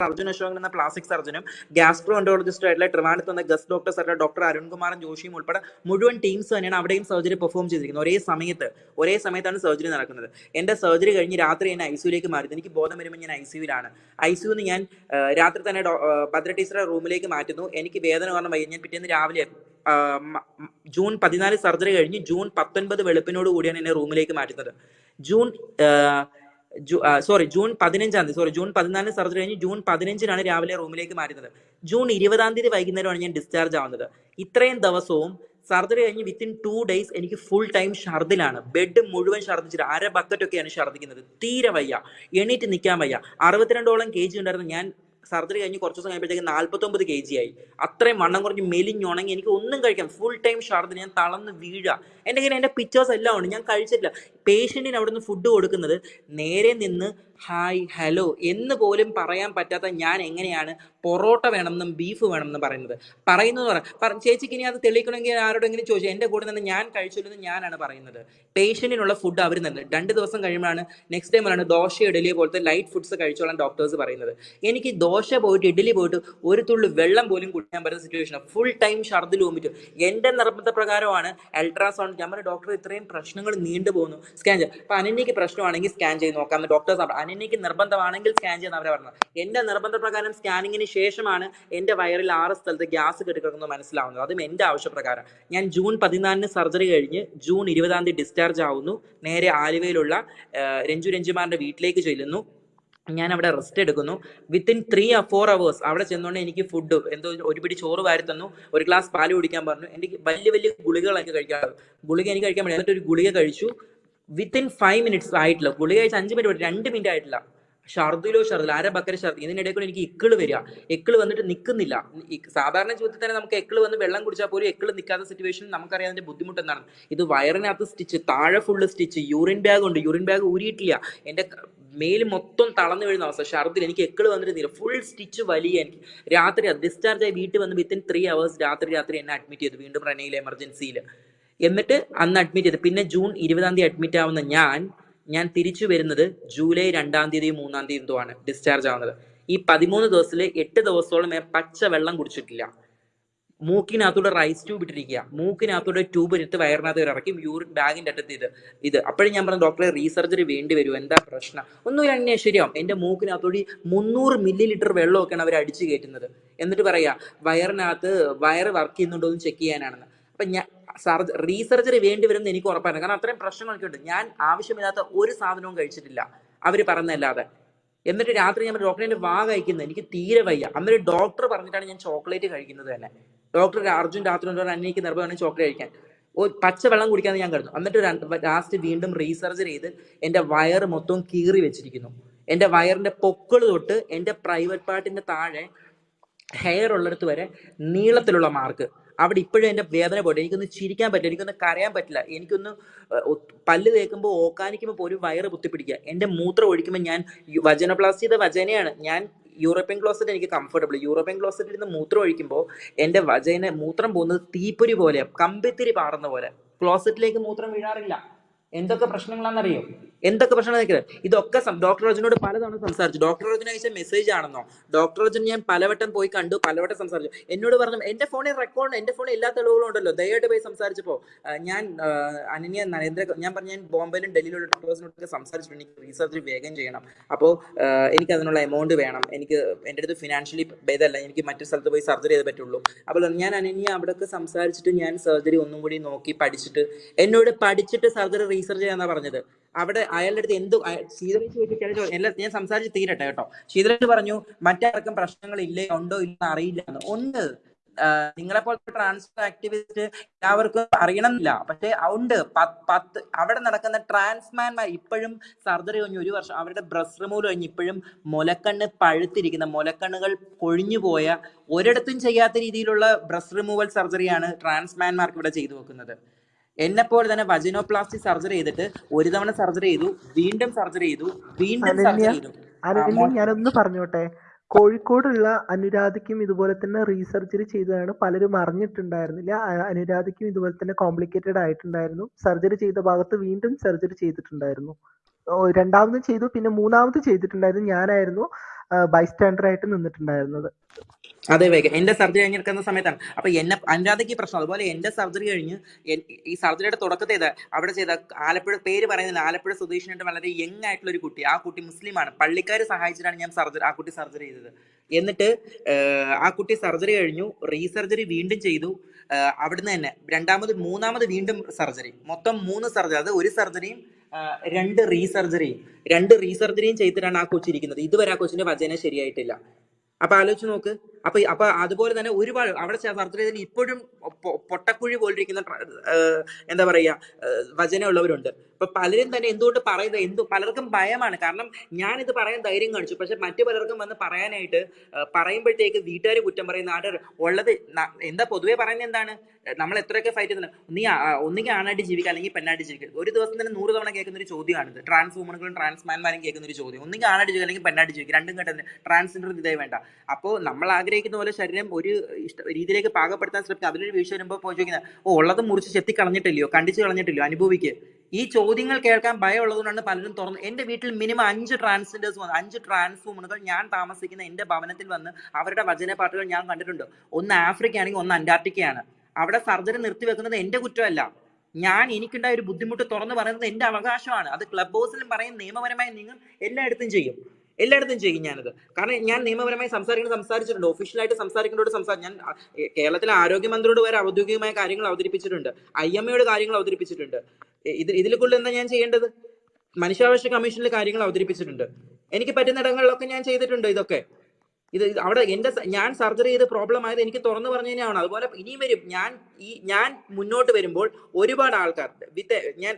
Doctor Arjun Ashokan എന്ന plastic സർജനും gastro എൻഡോളജിസ്റ്റ് ആയിട്ടുള്ള ട്രിവാൻഡത്ത് വന്ന ഗസ്റ്റ് ഡോക്ടേഴ്സ് ആയിട്ടുള്ള ഡോക്ടർ അരുൺകുമാറും ജോഷിയും ഉൾപ്പെടെ മുഴുവൻ ടീംസ് തന്നെയാണ് അവിടെയും സർജറി പെർഫോം ചെയ്തിരിക്കുന്നത്. ഒരേ സമയത്ത് ഒരേ സമയത്താണ് സർജറി നടക്കുന്നത്. എന്റെ സർജറി കഴിഞ്ഞ് രാത്രി എന്നെ ഐ സിയുലേക്ക് മാറി എനിക്ക് ബോധം വരുമ്പോൾ ഞാൻ ഐ സിയുലാണ് ഐ സിയുന്ന് ഞാൻ രാത്രി തന്നെ ഭദ്ര ടീച്ചറെ റൂമിലേക്ക് മാറ്റുന്നു. എനിക്ക് വേദന കാരണം വയ്യ ഞാൻ പിറ്റേന്ന് രാവിലെ ജൂൺ പതിനാല് സർജറി കഴിഞ്ഞ് ജൂൺ പത്തൊൻപത് വെളുപ്പിനോട് കൂടിയാണ് എന്നെ റൂമിലേക്ക് മാറ്റുന്നത്. ജൂൺ സോറി ജൂൺ പതിനഞ്ചാം തീയതി സോറി ജൂൺ പതിനാലിന് സർജറി കഴിഞ്ഞ് ജൂൺ പതിനഞ്ചിനാണ് രാവിലെ റൂമിലേക്ക് മാറ്റുന്നത്. ജൂൺ ഇരുപതാം തീയതി വൈകുന്നേരമാണ് ഞാൻ ഡിസ്ചാർജ് ആവുന്നത്. ഇത്രയും ദിവസവും സർജറി കഴിഞ്ഞ് വിത്തിൻ ടു ഡേയ്സ് എനിക്ക് ഫുൾ ടൈം ഷർദിലാണ് ബെഡ് മുഴുവൻ ഛർദിച്ചിട്ട് അര ബക്കറ്റൊക്കെയാണ് ഛർദ്ദിക്കുന്നത് തീരെ വയ്യ. എണീറ്റ് നിൽക്കാൻ വയ്യ. അറുപത്തിരണ്ടോളം കെ ജി ഉണ്ടായിരുന്നു. ഞാൻ സർജറി കഴിഞ്ഞ് കുറച്ച് ദിവസം കഴിയുമ്പോഴത്തേക്ക് നാൽപ്പത്തൊമ്പത് കെ ജി ആയി. അത്രയും വണ്ണം കുറഞ്ഞ് മെലിഞ്ഞുണങ്ങി എനിക്ക് ഒന്നും കഴിക്കാം ഫുൾ ടൈം ഛർദിൽ ഞാൻ തളർന്ന് വീഴുക എന്റെ കയ്യിൽ എന്റെ പിക്ചേഴ്സ് എല്ലാം ഉണ്ട്. ഞാൻ കഴിച്ചിട്ടില്ല. പേഷ്യന്റിന് അവിടെ നിന്ന് ഫുഡ് കൊടുക്കുന്നത് നേരെ നിന്ന് ഹായ് ഹലോ എന്ന് പോലും പറയാൻ പറ്റാത്ത ഞാൻ എങ്ങനെയാണ് പൊറോട്ട വേണമെന്നും ബീഫ് വേണമെന്നും പറയുന്നത്? പറയുന്നത് പറ പറ- ചേച്ചിക്ക് ഇനി അത് തെളിയിക്കണമെങ്കിൽ ആരോടെങ്കിലും ചോദിച്ചു എന്റെ കൂടെ നിന്ന് ഞാൻ കഴിച്ചില്ലെന്ന് ഞാനാണ് പറയുന്നത്. പേഷ്യന്റിനുള്ള ഫുഡ് അവർ തന്നെ. രണ്ട് ദിവസം കഴിയുമ്പോഴാണ് നെക്സ്റ്റ് ടൈമിലാണ് ദോശ ഇഡലി പോലത്തെ ലൈറ്റ് ഫുഡ്സ് കഴിച്ചോളാൻ ഡോക്ടേഴ്സ് പറയുന്നത്. എനിക്ക് ദോശ പോയിട്ട് ഇഡലി പോയിട്ട് ഒരു തുള്ളി വെള്ളം പോലും കുടിക്കാൻ പറ്റുന്ന സിറ്റുവേഷൻ ഫുൾ ടൈം ഷർദ്ദിൽ വോമിറ്റ് എന്റെ നിർബന്ധപ്രകാരമാണ് അൾട്രാസൗണ്ട് ഞാൻ ഡോക്ടർ ഇത്രയും പ്രശ്നങ്ങൾ നീണ്ടു പോകുന്നു സ്കാൻ ചെയ്യാം. അപ്പൊ അനന്യക്ക് പ്രശ്നമാണെങ്കിൽ സ്കാൻ ചെയ്ത് നോക്കാം. ഡോക്ടേഴ്സ് അനന്യക്ക് നിർബന്ധമാണെങ്കിൽ സ്കാൻ ചെയ്യാൻ അവരെ പറഞ്ഞത്. എന്റെ നിർബന്ധപ്രകാരം സ്കാനിങ്ങിന് ശേഷമാണ് എന്റെ വയറിൽ ആറ് സ്ഥലത്ത് ഗ്യാസ് കെട്ടിക്കിടക്കുന്നത് മനസ്സിലാവുന്നത്. അതും എന്റെ ആവശ്യപ്രകാരം. ഞാൻ ജൂൺ പതിനാലിന് സർജറി കഴിഞ്ഞ് ജൂൺ ഇരുപതാം തീയതി ഡിസ്ചാർജ് ആവുന്നു. നേരെ ആലുവയിലുള്ള രഞ്ജു രഞ്ജുമാരുടെ വീട്ടിലേക്ക് ചെല്ലുന്നു. ഞാൻ അവിടെ റെസ്റ്റ് എടുക്കുന്നു വിത്തിൻ ത്രീ ഫോർ അവേഴ്സ് അവിടെ ചെന്നുകൊണ്ട് എനിക്ക് ഫുഡ് എന്തോ ഒരു പിടി ചോറ് വാരി തന്നു. ഒരു ഗ്ലാസ് പാൽ കുടിക്കാൻ പറഞ്ഞു. എനിക്ക് വലിയ വലിയ ഗുളികകളൊക്കെ എനിക്ക് ഗുളിക എനിക്ക് കഴിക്കാൻ പറ്റില്ല. എന്നിട്ട് ഒരു ഗുളിക കഴിച്ചു. വിത്തിൻ ഫൈവ് മിനിറ്റ്സ് ആയിട്ടില്ല ഗുളിക കഴിച്ച് അഞ്ച് മിനിറ്റ് രണ്ട് മിനിറ്റ് ആയിട്ടില്ല ഷർദിലോ ഷർദിൽ അര ബക്കര ഷർദി ഇതിനിടയിൽ കൂടെ എനിക്ക് ഇക്കിൾ വരിക. എക്കിൾ വന്നിട്ട് നിൽക്കുന്നില്ല സാധാരണ ജീവിതത്തിൽ തന്നെ നമുക്ക് എക്കിൾ വന്ന് വെള്ളം കുടിച്ചാൽ പോലും എക്കിൾ നിൽക്കാത്ത സിറ്റുവേഷൻ നമുക്കറിയാം അതിന്റെ ബുദ്ധിമുട്ട് എന്താണ്. ഇത് വയറിനകത്ത് സ്റ്റിച്ച് താഴെ ഫുള്ള് സ്റ്റിച്ച് യൂറിൻ ബാഗ് ഉണ്ട്. യൂറിൻ ബാഗ് ഊരിയിട്ടില്ല. എന്റെ മേൽ മൊത്തം തളർന്നു വീഴുന്ന അവസ്ഥ. ഷർദിൽ എനിക്ക് എക്കിൾ വന്നിട്ട് ഫുൾ സ്റ്റിച്ച് വലിയ എനിക്ക് രാത്രി ഡിസ്ചാർജ് ആയി വീട്ടിൽ വന്ന് വിത്തിൻ ത്രീ അവേഴ്സ് രാത്രി രാത്രി എന്നെ അഡ്മിറ്റ് ചെയ്തു. വീണ്ടും റെനയിൽ എമർജൻസിയിൽ എന്നിട്ട് അന്ന് അഡ്മിറ്റ് ചെയ്ത്. പിന്നെ ജൂൺ ഇരുപതാം തീയതി അഡ്മിറ്റ് ആവുന്ന ഞാൻ ഞാൻ തിരിച്ചു വരുന്നത് ജൂലൈ രണ്ടാം തീയതി മൂന്നാം തീയതി എന്തോ ആണ് ഡിസ്ചാർജ് ആവുന്നത്. ഈ പതിമൂന്ന് ദിവസത്തിൽ എട്ട് ദിവസത്തോളം ഞാൻ പച്ച വെള്ളം കുടിച്ചിട്ടില്ല. മൂക്കിനകത്തൂടെ റൈസ് ട്യൂബ് ഇട്ടിരിക്കുക. മൂക്കിനകത്തൂടെ ട്യൂബ് എടുത്ത് വയറിനകത്ത് ഇറക്കി യൂറിൻ ബാഗിന്റെ അറ്റത്ത് ഇത് ഇത്. അപ്പോഴും ഞാൻ പറഞ്ഞു ഡോക്ടറെ റീസർജറി വേണ്ടി വരും. എന്താ പ്രശ്നം? ഒന്നും എന്നെ ശരിയാവും. എന്റെ മൂക്കിനകത്തോടി മുന്നൂറ് മില്ലി ലിറ്റർ വെള്ളമൊക്കെയാണ് അവർ അടിച്ചു കയറ്റുന്നത്. എന്നിട്ട് പറയാ വയറിനകത്ത് വയറ് വർക്ക് ചെയ്യുന്നുണ്ടോ എന്ന് ചെക്ക് ചെയ്യാനാണെന്ന്. അപ്പൊ ഞാൻ സർജ റീസർജറി വേണ്ടി വരുമെന്ന് എനിക്ക് ഉറപ്പായിരുന്നു കാരണം അത്രയും പ്രശ്നങ്ങളൊക്കെ ഉണ്ട്. ഞാൻ ആവശ്യമില്ലാത്ത ഒരു സാധനവും കഴിച്ചിട്ടില്ല. അവർ പറഞ്ഞല്ലാതെ എന്നിട്ട് രാത്രി ഞാൻ ഡോക്ടറെ വാ കഴിക്കുന്നത് എനിക്ക് തീരെ വയ്യ. അന്നൊരു ഡോക്ടർ പറഞ്ഞിട്ടാണ് ഞാൻ ചോക്ലേറ്റ് കഴിക്കുന്നത് തന്നെ. ഡോക്ടർ അർജുൻ രാത്രി കൊണ്ടുവരാൻ എനിക്ക് നിർബന്ധമാണ് ചോക്ലേറ്റ് കഴിക്കാൻ. ഓ പച്ച വെള്ളം കുടിക്കാന്ന് ഞാൻ കരുതുന്നു എന്നിട്ട് ലാസ്റ്റ് വീണ്ടും റീസർജറി ചെയ്ത് എന്റെ വയറ് മൊത്തം കീറി വെച്ചിരിക്കുന്നു. എന്റെ വയറിന്റെ പൊക്കൾ തൊട്ട് എന്റെ പ്രൈവറ്റ് പാർട്ടിന്റെ താഴെ ഹെയർ ഉള്ളിടത്ത് വരെ നീളത്തിലുള്ള മാർക്ക് അവിടെ ഇപ്പോഴും എന്റെ വേദന പോയിട്ട് എനിക്കൊന്ന് ചിരിക്കാൻ പറ്റില്ല എനിക്കൊന്ന് കരയാൻ പറ്റില്ല. എനിക്കൊന്ന് പല്ല് തേക്കുമ്പോൾ ഓക്കാനിക്കുമ്പോൾ പോലും വയറ് കുത്തിപ്പിടിക്കുക. എന്റെ മൂത്രം ഒഴിക്കുമ്പോൾ ഞാൻ വചനപ്ലാസ്റ്റി ചെയ്ത വചനയാണ്. ഞാൻ യൂറോപ്യൻ ക്ലോസറ്റ് എനിക്ക് കംഫർട്ടബിൾ യൂറോപ്യൻ ക്ലോസറ്റിൽ നിന്ന് മൂത്രം ഒഴിക്കുമ്പോൾ എന്റെ വചന മൂത്രം പോകുന്നത് തീപ്പൊരി പോലെ കമ്പിത്തിരി പാറുന്ന പോലെ. ക്ലോസറ്റിലേക്ക് മൂത്രം വീഴാറില്ല. എന്തൊക്കെ പ്രശ്നങ്ങളാണെന്നറിയോ? എന്തൊക്കെ പ്രശ്നങ്ങൾ ഇതൊക്കെ ഡോക്ടർ അർജുനോട് പലതവണ സംസാരിച്ചു. ഡോക്ടർ അർജുന അയച്ച മെസ്സേജ് ആണെന്നോ? ഡോക്ടർ അർജുൻ ഞാൻ പലവട്ടം പോയി കണ്ടു പലവട്ടം സംസാരിച്ചു. എന്നോട് പറഞ്ഞു എന്റെ ഫോണിൽ റെക്കോർഡ് എന്റെ ഫോണിൽ എല്ലാ തെളിവുകളും ഉണ്ടല്ലോ. ദയവായിട്ട് പോയി സംസാരിച്ചപ്പോ ഞാൻ അനന്യ നരേന്ദ്ര ഞാൻ പറഞ്ഞു ഞാൻ ബോംബെയിലും ഡൽഹിയിലുള്ള ഡോക്ടേഴ്സിനോടൊക്കെ സംസാരിച്ചിട്ടുണ്ട്. എനിക്ക് റീസർച്ച് വേഗം ചെയ്യണം. അപ്പോൾ എനിക്ക് അതിനുള്ള എമൗണ്ട് വേണം. എനിക്ക് എന്റെ അടുത്ത് ഫിനാൻഷ്യലി ഇതല്ല എനിക്ക് മറ്റു സ്ഥലത്ത് പോയി സർജറി ചെയ്ത് പറ്റുള്ളൂ. അപ്പോൾ ഞാൻ അനന്യ അവിടെയൊക്കെ സംസാരിച്ചിട്ട് ഞാൻ സർജറി ഒന്നും കൂടി നോക്കി പഠിച്ചിട്ട് എന്നോട് പഠിച്ചിട്ട് സർജറി റീസർച്ച് ചെയ്യാന്നാ പറഞ്ഞത്. അവിടെ അയാളുടെ അടുത്ത് എന്ത് ശീതലേഷ് ചോദിച്ചു എല്ലാം ഞാൻ സംസാരിച്ച് തീരട്ടെ കേട്ടോ. ശീതലേഷ് പറഞ്ഞു മറ്റാർക്കും പ്രശ്നങ്ങൾ ഇല്ലേ ഉണ്ടോ ഇല്ല അറിയില്ല എന്ന്. ഒന്ന് നിങ്ങളെ പോലത്തെ ട്രാൻസ്ഫർ ആക്ടിവിസ്റ്റ് എല്ലാവർക്കും അറിയണമെന്നില്ല. പക്ഷെ ഉണ്ട്. പത്ത് അവിടെ നടക്കുന്ന ട്രാൻസ്മാൻമാർ ഇപ്പോഴും സർജറി കഴിഞ്ഞ് ഒരു വർഷം അവരുടെ ബ്രസ് റിമൂവ് കഴിഞ്ഞ് ഇപ്പോഴും മുലക്കണ്ണ് പഴുത്തിരിക്കുന്ന മുലക്കണ്ണുകൾ കൊഴിഞ്ഞു പോയ ഒരിടത്തും ചെയ്യാത്ത രീതിയിലുള്ള ബ്രസ് റിമൂവൽ സർജറിയാണ് ട്രാൻസ്മാൻമാർക്ക് ഇവിടെ ചെയ്തു വെക്കുന്നത്. എന്നെ പോലെ തന്നെ വജിനോപ്ലാസ്റ്റി സർജറി ചെയ്തിട്ട് ഒരു തവണ സർജറി ചെയ്തു വീണ്ടും സർജറി ചെയ്തു വീണ്ടും സർജറി ചെയ്തു. ഞാനൊന്ന് പറഞ്ഞോട്ടെ? കോഴിക്കോടുള്ള അനുരാധയ്ക്കും ഇതുപോലെ തന്നെ റീസർജറി ചെയ്തതാണ് പലരും അറിഞ്ഞിട്ടുണ്ടായിരുന്നില്ല. അനുരാധയ്ക്കും ഇതുപോലെ തന്നെ കോംപ്ലിക്കേറ്റഡ് ആയിട്ടുണ്ടായിരുന്നു. സർജറി ചെയ്ത ഭാഗത്ത് വീണ്ടും സർജറി ചെയ്തിട്ടുണ്ടായിരുന്നു. രണ്ടാമതും ചെയ്തു. പിന്നെ മൂന്നാമത് ചെയ്തിട്ടുണ്ടായിരുന്നു ഞാനായിരുന്നു ബൈസ്റ്റാൻഡർ ആയിട്ട് നിന്നിട്ടുണ്ടായിരുന്നത്. അതെ വേഗ എന്റെ സർജറി കഴിഞ്ഞെടുക്കുന്ന സമയത്താണ്. അപ്പൊ എന്നെ അനുരാധയ്ക്ക് പ്രശ്നം. അതുപോലെ എന്റെ സർജറി കഴിഞ്ഞ് ഈ സർജറിയുടെ തുടക്കത്തെ അവിടെ ചെയ്ത ആലപ്പുഴ പേര് പറയുന്നത് ആലപ്പുഴ സ്വദേശിനായിട്ട് വളരെ യങ് ആയിട്ടുള്ള ഒരു കുട്ടി. ആ കുട്ടി മുസ്ലിമാണ്. പള്ളിക്കാർ സഹായിച്ചിട്ടാണ് ഞാൻ സർജറി ആ കുട്ടി സർജറി ചെയ്തത്. എന്നിട്ട് ആ കുട്ടി സർജറി കഴിഞ്ഞു. റീസർജറി വീണ്ടും ചെയ്തു. അവിടുന്ന് തന്നെ രണ്ടാമത് മൂന്നാമത് വീണ്ടും സർജറി മൊത്തം മൂന്ന് സർജറി അത് ഒരു സർജറിയും രണ്ട് റീസർജറിയും രണ്ട് റീസർജറിയും ചെയ്തിട്ടാണ് ആ കൊച്ചിരിക്കുന്നത്. ഇതുവരെ ആ കൊച്ചിന്റെ വചന ശരിയായിട്ടില്ല. അപ്പൊ ആലോചിച്ച് നോക്ക്. അപ്പൊ അപ്പൊ അതുപോലെ തന്നെ ഒരുപാട് അവിടെ സർജറി ഇപ്പോഴും പൊട്ടക്കുഴി പോലിരിക്കുന്ന എന്താ പറയാ വചനമുള്ളവരുണ്ട് അപ്പൊ പലരും തന്നെ എന്തുകൊണ്ട് പറയുന്നത് എന്തു പലർക്കും ഭയമാണ്. കാരണം ഞാൻ ഇത് പറയാൻ ധൈര്യം കാണിച്ചു. പക്ഷെ മറ്റു പലർക്കും വന്ന് പറയാനായിട്ട് പറയുമ്പോഴത്തേക്ക് വീട്ടുകാർ കുറ്റം പറയും നാട്ടുകാർ ഉള്ളത് എന്താ പൊതുവേ പറയുന്നത് എന്താണ്? നമ്മൾ എത്രയൊക്കെ ഫൈറ്റ് ചെയ്യുന്നത് നീ ഒന്നുകിൽ ആണായിട്ട് ജീവിക്കുക അല്ലെങ്കിൽ പെണ്ണായിട്ട് ജീവിക്കുക. ഒരു ദിവസം തന്നെ നൂറ് തവണ കേൾക്കുന്ന ഒരു ചോദ്യമാണിത് ട്രാൻസ് വുമണുകളും ട്രാൻസ്മാൻമാരും കേൾക്കുന്ന ഒരു ചോദ്യം. ഒന്നുകിൽ ആണായിട്ട് ജീവിക്കുക അല്ലെങ്കിൽ പെണ്ണായിട്ട് ജീവിക്കുക. രണ്ടും കേട്ടത് ട്രാൻസ്ജെൻഡർ ഇതേ വേണ്ട. അപ്പോൾ നമ്മൾ ആഗ്രഹിക്കുന്ന പോലെ ശരീരം ഒരു ഇഷ്ട രീതിയിലേക്ക് പാകപ്പെടുത്താൻ ശ്രമിക്കുക. അതിലൊരു വീഴ്ച വരുമ്പോൾ ചോദിക്കുന്നത് ഓ ഉള്ളത് മുറിച്ച് ചെത്തി കളഞ്ഞിട്ടില്ലയോ കണ്ടിച്ച് കളഞ്ഞിട്ടില്ലയോ? അനുഭവിക്കുക ഈ ചോദ്യങ്ങൾ കേൾക്കാൻ ഭയമുള്ളതുകൊണ്ടാണ് പലരും തുറന്ന് എന്റെ വീട്ടിൽ മിനിമം അഞ്ച് ട്രാൻസ്ജെൻഡേഴ്സ് വന്ന് അഞ്ച് ട്രാൻസ് ഞാൻ താമസിക്കുന്ന എന്റെ ഭവനത്തിൽ വന്ന് അവരുടെ വചന പാട്ടുകൾ ഞാൻ കണ്ടിട്ടുണ്ട്. ഒന്ന് ആഫ്രിക്ക ആണെങ്കിൽ ഒന്ന് അന്റാർട്ടിക്കയാണ്. അവിടെ സർജറി നിർത്തി വെക്കുന്നത് എന്റെ കുറ്റമല്ല. ഞാൻ എനിക്കുണ്ടായ ഒരു ബുദ്ധിമുട്ട് തുറന്നു പറയുന്നത് എന്റെ അവകാശമാണ്. അത് ക്ലബ് ഹൗസിലും പറയും നിയമപരമായി നിങ്ങൾ എല്ലായിടത്തും ചെയ്യും. എല്ലായിടത്തും ചെയ്യും ഞാനത്. കാരണം ഞാൻ നിയമപരമായി സംസാരിക്കുന്നത് സംസാരിച്ചിട്ടുണ്ട്. ഒഫീഷ്യലായിട്ട് സംസാരിക്കുന്നതോട് സംസാരിച്ചു ഞാൻ കേരളത്തിലെ ആരോഗ്യമന്ത്രിയോട് വരെ ഔദ്യോഗികമായ കാര്യങ്ങൾ അവതരിപ്പിച്ചിട്ടുണ്ട്. ഐ എം എയുടെ കാര്യങ്ങൾ അവതരിപ്പിച്ചിട്ടുണ്ട്. ഇത് ഇതിൽ കൂടുതൽ എന്താ ഞാൻ ചെയ്യേണ്ടത്? മനുഷ്യാവകാശ കമ്മീഷനിലെ കാര്യങ്ങൾ അവതരിപ്പിച്ചിട്ടുണ്ട്. എനിക്ക് പറ്റുന്ന പറ്റുന്നിടങ്ങളിലൊക്കെ ഞാൻ ചെയ്തിട്ടുണ്ട് ഇതൊക്കെ. ഇത് അവിടെ എന്റെ ഞാൻ സർജറി ചെയ്ത് പ്രോബ്ലം ആയത് എനിക്ക് തുറന്നു പറഞ്ഞതിനാണ്. അതുപോലെ ഇനിയും വരും. ഞാൻ ഈ ഞാൻ മുന്നോട്ട് വരുമ്പോൾ ഒരുപാട് ആൾക്കാർ വിത്ത് ഞാൻ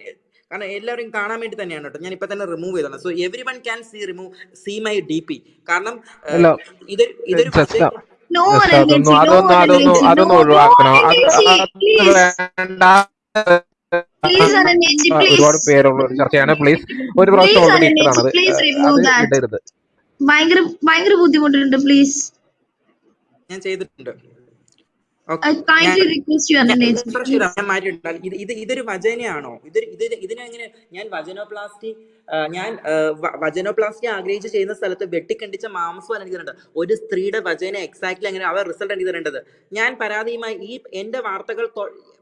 കാരണം എല്ലാവരും കാണാൻ വേണ്ടി തന്നെയാണ് കേട്ടോ. ഞാൻ ഇപ്പൊ തന്നെ റിമൂവ് ചെയ്തതാണ്. So everyone can see remove see my D P കാരണം ഇത് ഇതൊരു അതൊന്നും അതൊന്നും അതൊന്നും ഒഴിവാക്കണം. വേണ്ട. ഒരുപാട് പേരുള്ള ഒരു ചർച്ചയാണ്. പ്ലീസ് ഒരു പ്രാവശ്യം ഓൾറെഡി ഇട്ടതാണ്. ഇട്ടതാണത്. ഇടരുത്. ഭയങ്കര ഭയങ്കര ബുദ്ധിമുട്ടുണ്ട് പ്ലീസ് ഞാൻ ചെയ്തിട്ടുണ്ട്. ഇത് ഇത് ഇതൊരു വചനയാണോ? ഇത് ഇത് ഇതിനെങ്ങനെ ഞാൻ വചനോപ്ലാസ്റ്റി ഞാൻ വചനോപ്ലാസ്റ്റി ആഗ്രഹിച്ച് ചെയ്യുന്ന സ്ഥലത്ത് വെട്ടിക്കണ്ടിച്ച മാംസം എനിക്ക് തരേണ്ടത്. ഒരു സ്ത്രീയുടെ വചന എക്സാക്ട്ലി അങ്ങനെ അവർ റിസൾട്ട് എനിക്ക് തരേണ്ടത്. ഞാൻ പരാതിയുമായി ഈ എന്റെ വാർത്തകൾ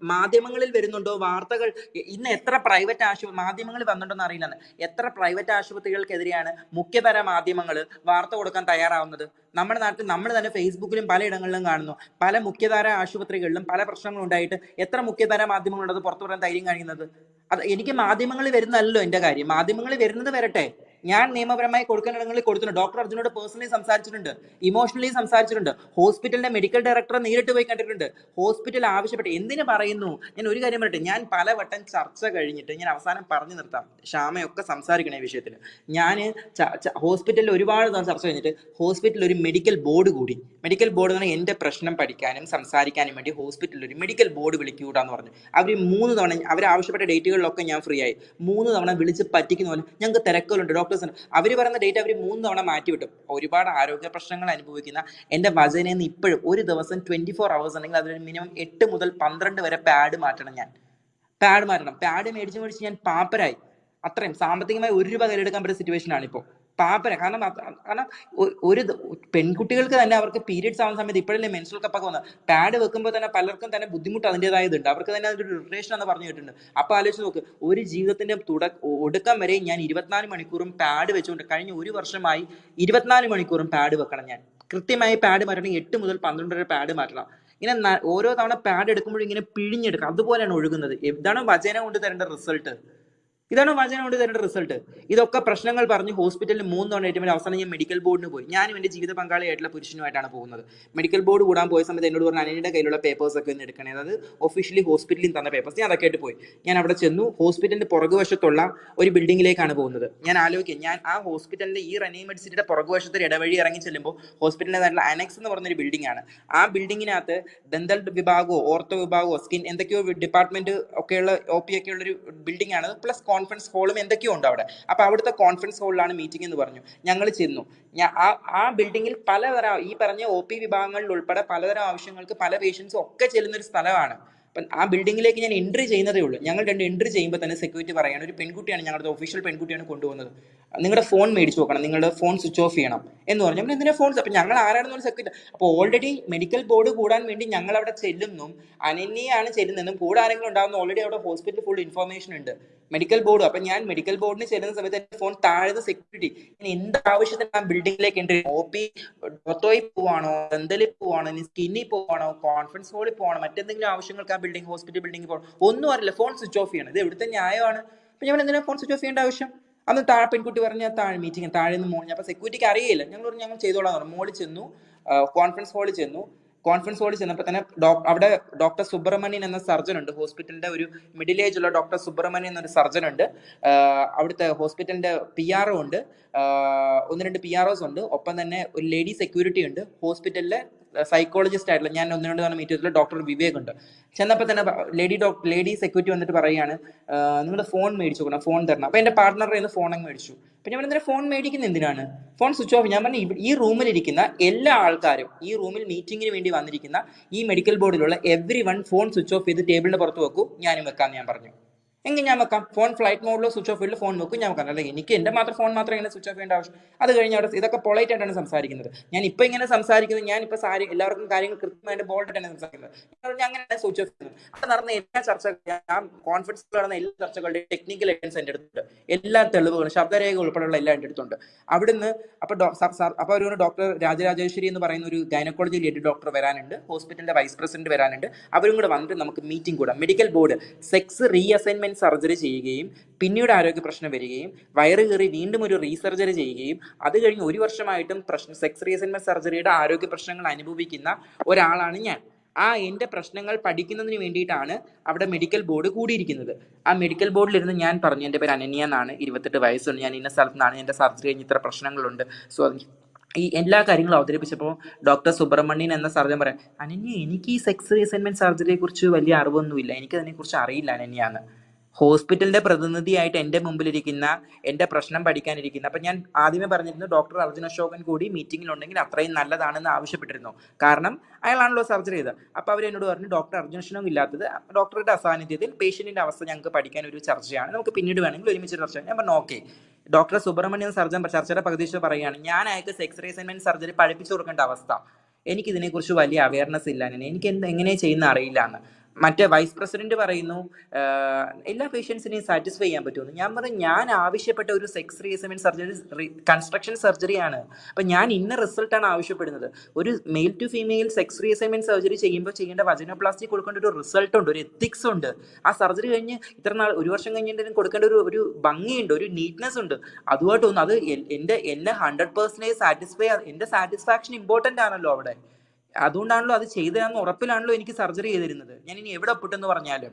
മാധ്യമങ്ങളിൽ വരുന്നുണ്ടോ? വാർത്തകൾ ഇന്ന് എത്ര പ്രൈവറ്റ് ആശുപത്രി മാധ്യമങ്ങളിൽ വന്നിട്ടുണ്ടോ അറിയില്ല. എത്ര പ്രൈവറ്റ് ആശുപത്രികൾക്കെതിരെയാണ് മുഖ്യതര മാധ്യമങ്ങൾ വാർത്ത കൊടുക്കാൻ തയ്യാറാവുന്നത്? നമ്മുടെ നാട്ടിൽ നമ്മൾ തന്നെ ഫേസ്ബുക്കിലും പലയിടങ്ങളിലും കാണുന്നു. പല മുഖ്യധാര ആശുപത്രികളിലും പല പ്രശ്നങ്ങളും ഉണ്ടായിട്ട് എത്ര മുഖ്യധാര മാധ്യമങ്ങളുണ്ട് പുറത്തു പറയാൻ ധൈര്യം കാണിക്കുന്നത്? അത് എനിക്ക് മാധ്യമങ്ങളിൽ വരുന്നല്ലോ എന്റെ കാര്യം. മാധ്യമങ്ങളിൽ വരുന്നത് വരട്ടെ. ഞാൻ നിയമപരമായി കൊടുക്കേണ്ടിടങ്ങളിൽ കൊടുത്തിട്ടുണ്ട്. ഡോക്ടർ അർജുനോട് പേഴ്സണലി സംസാരിച്ചിട്ടുണ്ട്. ഇമോഷണലി സംസാരിച്ചിട്ടുണ്ട്. ഹോസ്പിറ്റലിന്റെ മെഡിക്കൽ ഡയറക്ടറെ നേരിട്ട് പോയി കണ്ടിട്ടുണ്ട്. ഹോസ്പിറ്റൽ ആവശ്യപ്പെട്ട് എന്തിനു പറയുന്നു? ഞാൻ ഒരു കാര്യം പറയട്ടെ. ഞാൻ പലവട്ടം ചർച്ച കഴിഞ്ഞിട്ട് ഞാൻ അവസാനം പറഞ്ഞു നിർത്താം. ക്ഷാമയൊക്കെ സംസാരിക്കണ ഈ വിഷയത്തിൽ ഞാൻ ഹോസ്പിറ്റലിൽ ഒരുപാട് ചർച്ച കഴിഞ്ഞിട്ട് ഹോസ്പിറ്റലിൽ ഒരു മെഡിക്കൽ ബോർഡ് കൂടി. മെഡിക്കൽ ബോർഡ് എന്ന് പറഞ്ഞാൽ പ്രശ്നം പഠിക്കാനും സംസാരിക്കാനും വേണ്ടി ഹോസ്പിറ്റലിൽ ഒരു മെഡിക്കൽ ബോർഡ് വിളിക്കൂടാന്ന് പറഞ്ഞു. അവർ മൂന്ന് തവണ അവർ ആവശ്യപ്പെട്ട ഡേറ്റുകളിലൊക്കെ ഞാൻ ഫ്രീ ആയി. മൂന്ന് തവണ വിളിച്ച് പറ്റിക്കുന്ന പോലെ ഞങ്ങൾക്ക് തിരക്കുകളുണ്ട്. ഡോക്ടേഴ്സ് ഉണ്ട് അവർ പറയുന്ന ഡേറ്റ് അവർ മൂന്ന് തവണ മാറ്റി വിട്ടു. ഒരുപാട് ആരോഗ്യ പ്രശ്നങ്ങൾ അനുഭവിക്കുന്ന എന്റെ വചനയിൽ നിന്ന് ഇപ്പോഴും ഒരു ദിവസം ട്വന്റി ഫോർ അവേഴ്സ് ഉണ്ടെങ്കിൽ അതിൽ മിനിമം എട്ട് മുതൽ പന്ത്രണ്ട് വരെ പാഡ് മാറ്റണം ഞാൻ. പാഡ് മാറ്റണം. പാഡ് മേടിച്ച് മേടിച്ച് ഞാൻ പാപ്പരായി. അത്രയും സാമ്പത്തികമായി ഒരു രൂപ കയ്യിലെടുക്കാൻ പറ്റുന്ന സിറ്റുവേഷൻ ആണ് ഇപ്പോൾ പാപ്പര. കാരണം കാരണം ഒരു പെൺകുട്ടികൾക്ക് തന്നെ അവർക്ക് പീരിയഡ്സ് ആവുന്ന സമയത്ത് ഇപ്പോഴല്ലേ മെൻസൽ കപ്പൊക്കെ വന്നത്. പാഡ് വെക്കുമ്പോൾ തന്നെ പലർക്കും തന്നെ ബുദ്ധിമുട്ട് അതിന്റെതായതുണ്ട്. അവർക്ക് തന്നെ അതിന്റെ ഒരു റിലേഷൻ എന്ന് പറഞ്ഞു കേട്ടിട്ടുണ്ട്. അപ്പോൾ ആലോചിച്ച് നോക്ക് ഒരു ജീവിതത്തിന്റെ തുട ഒടുക്കം വരെ ഞാൻ ഇരുപത്തിനാല് മണിക്കൂറും പാഡ് വെച്ചുകൊണ്ട് കഴിഞ്ഞ ഒരു വർഷമായി ഇരുപത്തിനാല് മണിക്കൂറും പാഡ് വെക്കണം ഞാൻ. കൃത്യമായി പാഡ് മാറ്റണം. എട്ട് മുതൽ പന്ത്രണ്ട് വരെ പാഡ് മാറ്റണം. ഇങ്ങനെ ഓരോ തവണ പാഡ് എടുക്കുമ്പോഴും ഇങ്ങനെ പിഴിഞ്ഞെടുക്കുക അതുപോലെയാണ് ഒഴുകുന്നത്. എന്താണ് വചന കൊണ്ട് തരേണ്ട റിസൾട്ട്? ഇതാണ് വചനം കൊണ്ട് തരേണ്ട റിസൾട്ട് ഇതൊക്കെ പ്രശ്നങ്ങൾ പറഞ്ഞ് ഹോസ്പിറ്റലിൽ മൂന്ന് തവണ ഏറ്റവും അവസാനം ഞാൻ മെഡിക്കൽ ബോർഡിന് പോയി. ഞാനും എന്റെ ജീവിത പങ്കാളിയായിട്ടുള്ള പുരുഷനുമായിട്ടാണ് പോകുന്നത്. മെഡിക്കൽ ബോർഡ് കൂടാൻ പോയ സമയത്ത് എന്നോട് പറഞ്ഞു അനിയുടെ കയ്യിലുള്ള പേപ്പേഴ്സ് ഒക്കെ ഒന്ന് എടുക്കണേ. അതായത് ഒഫീഷ്യലി ഹോസ്പിറ്റലിൽ തന്ന പേപ്പേഴ്സ് ഞാൻ അതൊക്കെ ആയിട്ട് പോയി. ഞാൻ അവിടെ ചെന്നു. ഹോസ്പിറ്റലിന്റെ പുറകുവശത്തുള്ള ഒരു ബിൽഡിങ്ങിലേക്കാണ് പോകുന്നത്. ഞാൻ ആലോചിക്കും. ഞാൻ ആ ഹോസ്പിറ്റലിന്റെ ഈ റെനി മെഡിസിറ്റിയുടെ പുറകുവശത്ത് ഇടവഴി ഇറങ്ങി ചെല്ലുമ്പോൾ ഹോസ്പിറ്റലിന്റെ അനക്സ് എന്ന് പറഞ്ഞൊരു ബിൽഡിംഗ് ആണ്. ആ ബിൽഡിങ്ങിനകത്ത് ദന്തൽ വിഭാഗമോ ഓർത്തോ വിഭാഗമോ സ്കിൻ എന്തൊക്കെയോ ഡിപ്പാർട്ട്മെന്റ് ഒക്കെയുള്ള ഒ പി ഒക്കെ ഉള്ള ഒരു ബിൽഡിംഗ് ആണ്. പ്ലസ് കോൺഫറൻസ് ഹാളും എന്തൊക്കെയോ ഉണ്ട് അവിടെ. അപ്പോൾ അവിടുത്തെ കോൺഫറൻസ് ഹോളിലാണ് മീറ്റിംഗ് എന്ന് പറഞ്ഞു. ഞങ്ങൾ ചെന്നു. ആ ആ ബിൽഡിങ്ങിൽ പലതരം ഈ പറഞ്ഞ ഒ പി വിഭാഗങ്ങളിൽ ഉൾപ്പെടെ പലതരം ആവശ്യങ്ങൾക്ക് പല പേഷ്യൻസും ഒക്കെ ചെല്ലുന്ന ഒരു സ്ഥലമാണ്. അപ്പം ആ ബിൽഡിങ്ങിലേക്ക് ഞാൻ എൻട്രി ചെയ്യുന്നതേ ഉള്ളൂ. ഞങ്ങൾ രണ്ട് എൻട്രി ചെയ്യുമ്പോൾ തന്നെ സെക്യൂരിറ്റി പറയാണ് ഒരു പെൺകുട്ടിയാണ് ഞങ്ങളുടെ ഒഫീഷ്യൽ പെൺകുട്ടിയാണ് കൊണ്ടുപോകുന്നത്. നിങ്ങളുടെ ഫോൺ മേടിച്ച് നോക്കണം നിങ്ങളുടെ ഫോൺ സ്വിച്ച് ഓഫ് ചെയ്യണം എന്ന് പറഞ്ഞു. നമ്മൾ എന്തിനാ ഫോൺസ് അപ്പം ഞങ്ങൾ ആരാണെന്ന് പറഞ്ഞ സെക്യൂരിറ്റി അപ്പോൾ ഓൾറെഡി മെഡിക്കൽ ബോർഡ് കൂടാൻ വേണ്ടി ഞങ്ങൾ അവിടെ ചെല്ലുന്നു. അനന്യയാണ് ചെല്ലുന്നതും കൂടെ ആരെങ്കിലും ഉണ്ടാകുന്ന ഓൾറെഡി അവിടെ ഹോസ്പിറ്റൽ ഫുൾ ഇൻഫർമേഷൻ ഉണ്ട്. മെഡിക്കൽ ബോർഡ് അപ്പൊ ഞാൻ മെഡിക്കൽ ബോർഡിന് ചേരുന്ന സമയത്ത് എന്റെ ഫോൺ താഴ്ന്ന സെക്യൂരിറ്റി ഇനി എന്ത് ആവശ്യത്തിന് ഞാൻ ബിൽഡിംഗിലേക്ക് എൻട്രി ഒ പി ഡോക്ടോയിൽ പോവാണോ? ദന്തലിൽ പോവാണോ? ഇനി സ്കിന്നിൽ പോവാണോ? കോൺഫറൻസ് ഹോളിൽ പോകണോ മറ്റെന്തെങ്കിലും ആവശ്യങ്ങൾക്ക് ആ ബിൽഡിംഗ് ഹോസ്പിറ്റൽ ബിൽഡിംഗ് പോകണം? ഒന്നും അറിയില്ല. ഫോൺ സ്വിച്ച് ഓഫ് ചെയ്യണം. ഇത് എവിടുത്തെ ന്യായമാണ്? അപ്പൊ ഞാൻ എന്തിനാ ഫോൺ സ്വിച്ച് ഓഫ് ചെയ്യേണ്ട ആവശ്യം? അന്ന് താഴെ പെൺകുട്ടി പറഞ്ഞ താഴെ മീറ്റിംഗ് താഴെ നിന്ന് മോളിൽ അപ്പൊ സെക്യൂരിറ്റിക്ക് അറിയില്ല. ഞങ്ങൾ ഞങ്ങൾ ചെയ്തോളാം മോളിൽ ചെന്നു കോൺഫറൻസ് ഹാളിൽ ചെന്നു. കോൺഫറൻസ് ഹോളിൽ ചെന്നപ്പോൾ തന്നെ അവിടെ ഡോക്ടർ സുബ്രഹ്മണ്യൻ എന്ന സർജൻ ഉണ്ട്. ഹോസ്പിറ്റലിന്റെ ഒരു മിഡിൽ ഏജ് ഉള്ള ഡോക്ടർ സുബ്രഹ്മണ്യൻ എന്നൊരു സർജൻ ഉണ്ട്. അവിടുത്തെ ഹോസ്പിറ്റലിന്റെ പി ആർ ഒ ഉണ്ട്. ഒന്ന് രണ്ട് പി ആർ ഒസ് ഉണ്ട്. ഒപ്പം തന്നെ ഒരു ലേഡി സെക്യൂരിറ്റി ഉണ്ട്. ഹോസ്പിറ്റലിലെ സൈക്കോളജിസ്റ്റ് ആയിട്ടുള്ള ഞാൻ ഒന്ന് രണ്ട് തവണ മീറ്റ് ചെയ്തിട്ടുള്ള ഡോക്ടർ വിവേക് ഉണ്ട് ചെന്നപ്പോൾ തന്നെ ലേഡി ഡോക്ടർ ലേഡി സെക്യൂരിറ്റി വന്നിട്ട് പറയുകയാണ് നിങ്ങളുടെ ഫോൺ മേടിച്ചു കൊടുക്കണം ഫോൺ തരണം. അപ്പോൾ എന്റെ പാർട്ട്ണറിൽ നിന്ന് ഫോൺ അങ്ങ് മേടിച്ചു. അപ്പം ഞാൻ പറഞ്ഞാൽ ഫോൺ മേടിക്കുന്ന? എന്തിനാണ്? ഫോൺ സ്വിച്ച് ഓഫ് ഞാൻ പറഞ്ഞു ഈ റൂമിലിരിക്കുന്ന എല്ലാ ആൾക്കാരും ഈ റൂമിൽ മീറ്റിങ്ങിന് വേണ്ടി വന്നിരിക്കുന്ന ഈ മെഡിക്കൽ ബോർഡിലുള്ള everyone phone switch off ചെയ്ത് ടേബിളിന്റെ പുറത്ത് വെക്കൂ ഞാനും വെക്കാമെന്ന് ഞാൻ പറഞ്ഞു. എങ്കിൽ ഞാൻ വെക്കാം. ഫോൺ ഫ്ലൈറ്റ് മോഡിലോ സ്വിച്ച് ഓഫ് ചെയ്തിട്ട് ഫോൺ നോക്കും ഞാൻ വെക്കാം. അല്ലെങ്കിൽ എനിക്ക് എന്റെ മാത്രം ഫോൺ മാത്രം ഇങ്ങനെ സ്വിച്ച് ഓഫ് ചെയ്യേണ്ട ആവശ്യം അത് കഴിഞ്ഞ് അവിടെ ഇതൊക്കെ പൊളൈറ്റ് ആയിട്ടാണ് സംസാരിക്കുന്നത്. ഞാൻ ഇപ്പോൾ ഇങ്ങനെ സംസാരിക്കുന്നത് ഞാൻ ഇപ്പോൾ സാരി എല്ലാവർക്കും കാര്യങ്ങൾ കൃത്യമായിട്ട് ബോൾഡ് ആയിട്ടാണ് സംസാരിക്കുന്നത്. ഞാൻ അങ്ങനെ സ്വിച്ച് ഓഫ് ചെയ്യുന്നത് അവിടെ നടന്ന എല്ലാ ചർച്ചകളും ഞാൻ കോൺഫറൻസിൽ നടന്ന എല്ലാ ചർച്ചകളുടെയും ടെക്നിക്കൽ എവിഡൻസ് എന്റെ അടുത്തുണ്ട്. എല്ലാ തെളിവുകളും ശബ്ദരേഖ ഉൾപ്പെടെയുള്ള എല്ലാം എന്റെ അടുത്തുണ്ട്. അവിടുന്ന് അപ്പോൾ അപ്പോൾ ഒരു ഡോക്ടർ രാജരാജേശ്വരി എന്ന് പറയുന്ന ഒരു ഗൈനക്കോളജി റിലേറ്റഡ് ഡോക്ടർ വരാനുണ്ട്. ഹോസ്പിറ്റലിന്റെ വൈസ് പ്രസിഡന്റ് വരാനുണ്ട്. അവരും കൂടെ വന്നിട്ട് നമുക്ക് മീറ്റിംഗ് കൂടാം. Medical board sex reassignment surgery ചെയ്യുകയും പിന്നീട് ആരോഗ്യ പ്രശ്നം വരികയും വയറ് കയറി വീണ്ടും ഒരു റീസർജറി ചെയ്യുകയും അത് കഴിഞ്ഞ് ഒരു വർഷമായിട്ടും പ്രശ്നം സെക്സ് റീഅസൈൻമെന്റ് സർജറിയുടെ ആരോഗ്യ പ്രശ്നങ്ങൾ അനുഭവിക്കുന്ന ഒരാളാണ് ഞാൻ. ആ എന്റെ പ്രശ്നങ്ങൾ പഠിക്കുന്നതിന് വേണ്ടിയിട്ടാണ് അവിടെ മെഡിക്കൽ ബോർഡ് കൂടിയിരിക്കുന്നത്. ആ മെഡിക്കൽ ബോർഡിലിരുന്ന് ഞാൻ പറഞ്ഞു എന്റെ പേര് അനന്യ എന്നാണ് ഇരുപത്തെട്ട് വയസ്സുണ്ട് ഞാൻ ഇന്ന സ്ഥലത്ത് നിന്നാണ് എന്റെ സർജറി കഴിഞ്ഞ് ഇത്ര പ്രശ്നങ്ങളുണ്ട്. സോ ഈ എല്ലാ കാര്യങ്ങളും അവതരിപ്പിച്ചപ്പോൾ ഡോക്ടർ സുബ്രഹ്മണ്യൻ എന്ന സർജൻ പറയാം അനന്യ എനിക്ക് ഈ സെക്സ് റീസൈൻമെന്റ് സർജറിയെ കുറിച്ച് വലിയ അറിവൊന്നുമില്ല എനിക്ക് അതിനെക്കുറിച്ച് അറിയില്ല അനന്യാന്ന് ഹോസ്പിറ്റലിന്റെ പ്രതിനിധിയായിട്ട് എന്റെ മുമ്പിലിരിക്കുന്ന എന്റെ പ്രശ്നം പഠിക്കാനിരിക്കുന്ന അപ്പം ഞാൻ ആദ്യമേ പറഞ്ഞിരുന്നു ഡോക്ടർ അർജുന അശോകൻ കൂടി മീറ്റിംഗിലുണ്ടെങ്കിൽ അത്രയും നല്ലതാണെന്ന് ആവശ്യപ്പെട്ടിരുന്നു. കാരണം അയാളാണല്ലോ സർജറി ചെയ്തത്. അപ്പോൾ അവർ എന്നോട് പറഞ്ഞു ഡോക്ടർ അർജുന അശോകൻ ഇല്ലാത്തത്. ഡോക്ടറുടെ അസാന്നിധ്യത്തിൽ പേഷ്യന്റിന്റെ അവസ്ഥ ഞങ്ങൾക്ക് പഠിക്കാൻ ഒരു ചർച്ചയാണ്. നമുക്ക് പിന്നീട് വേണമെങ്കിൽ ഒരുമിച്ച് ചർച്ച ഞാൻ പറഞ്ഞു ഓക്കെ. ഡോക്ടർ സുബ്രഹ്മണ്യൻ സർജൻ ചർച്ചയുടെ പകുതി പറയുകയാണ് ഞാൻ അയാൾക്ക് സെക്സ് റീസൈൻമെന്റ് സർജറി പഠിപ്പിച്ചു കൊടുക്കേണ്ട അവസ്ഥ. എനിക്ക് ഇതിനെക്കുറിച്ച് വലിയ അവയർനെസ് ഇല്ല. എനിക്ക് എന്ത് എങ്ങനെ ചെയ്യുന്ന അറിയില്ല എന്ന്. മറ്റേ വൈസ് പ്രസിഡന്റ് പറയുന്നു എല്ലാ പേഷ്യൻസിനെയും സാറ്റിസ്ഫൈ ചെയ്യാൻ പറ്റുമെന്ന്. ഞാൻ പറഞ്ഞു ഞാൻ ആവശ്യപ്പെട്ട ഒരു സെക്സ് റീസൈൻമെന്റ് സർജറി കൺസ്ട്രക്ഷൻ സർജറിയാണ് അപ്പം ഞാൻ ഇന്ന റിസൾട്ടാണ് ആവശ്യപ്പെടുന്നത്. ഒരു male to female sex reassignment surgery ചെയ്യുമ്പോൾ ചെയ്യേണ്ട വജനോപ്ലാസ്റ്റി കൊടുക്കേണ്ട ഒരു റിസൾട്ട് ഉണ്ട് ഒരു എത്തിക്സ് ഉണ്ട്. ആ സർജറി കഴിഞ്ഞ് ഇത്ര നാൾ ഒരു വർഷം കഴിഞ്ഞിട്ട് കൊടുക്കേണ്ട ഒരു ഒരു ഭംഗിയുണ്ട് ഒരു നീറ്റ്നെസ് ഉണ്ട്. അതുമായിട്ടൊന്നും അത് എന്റെ എന്നെ ഹൺഡ്രഡ് പേഴ്സന്റേജ് സാറ്റിസ്ഫൈ എന്റെ സാറ്റിസ്ഫാക്ഷൻ ഇമ്പോർട്ടന്റ് ആണല്ലോ അവിടെ. അതുകൊണ്ടാണല്ലോ അത് ചെയ്തതെന്ന് ഉറപ്പിലാണല്ലോ എനിക്ക് സർജറി ചെയ്തിരുന്നത്. ഞാൻ ഇനി എവിടെ ഒപ്പിട്ടെന്ന് പറഞ്ഞാലും.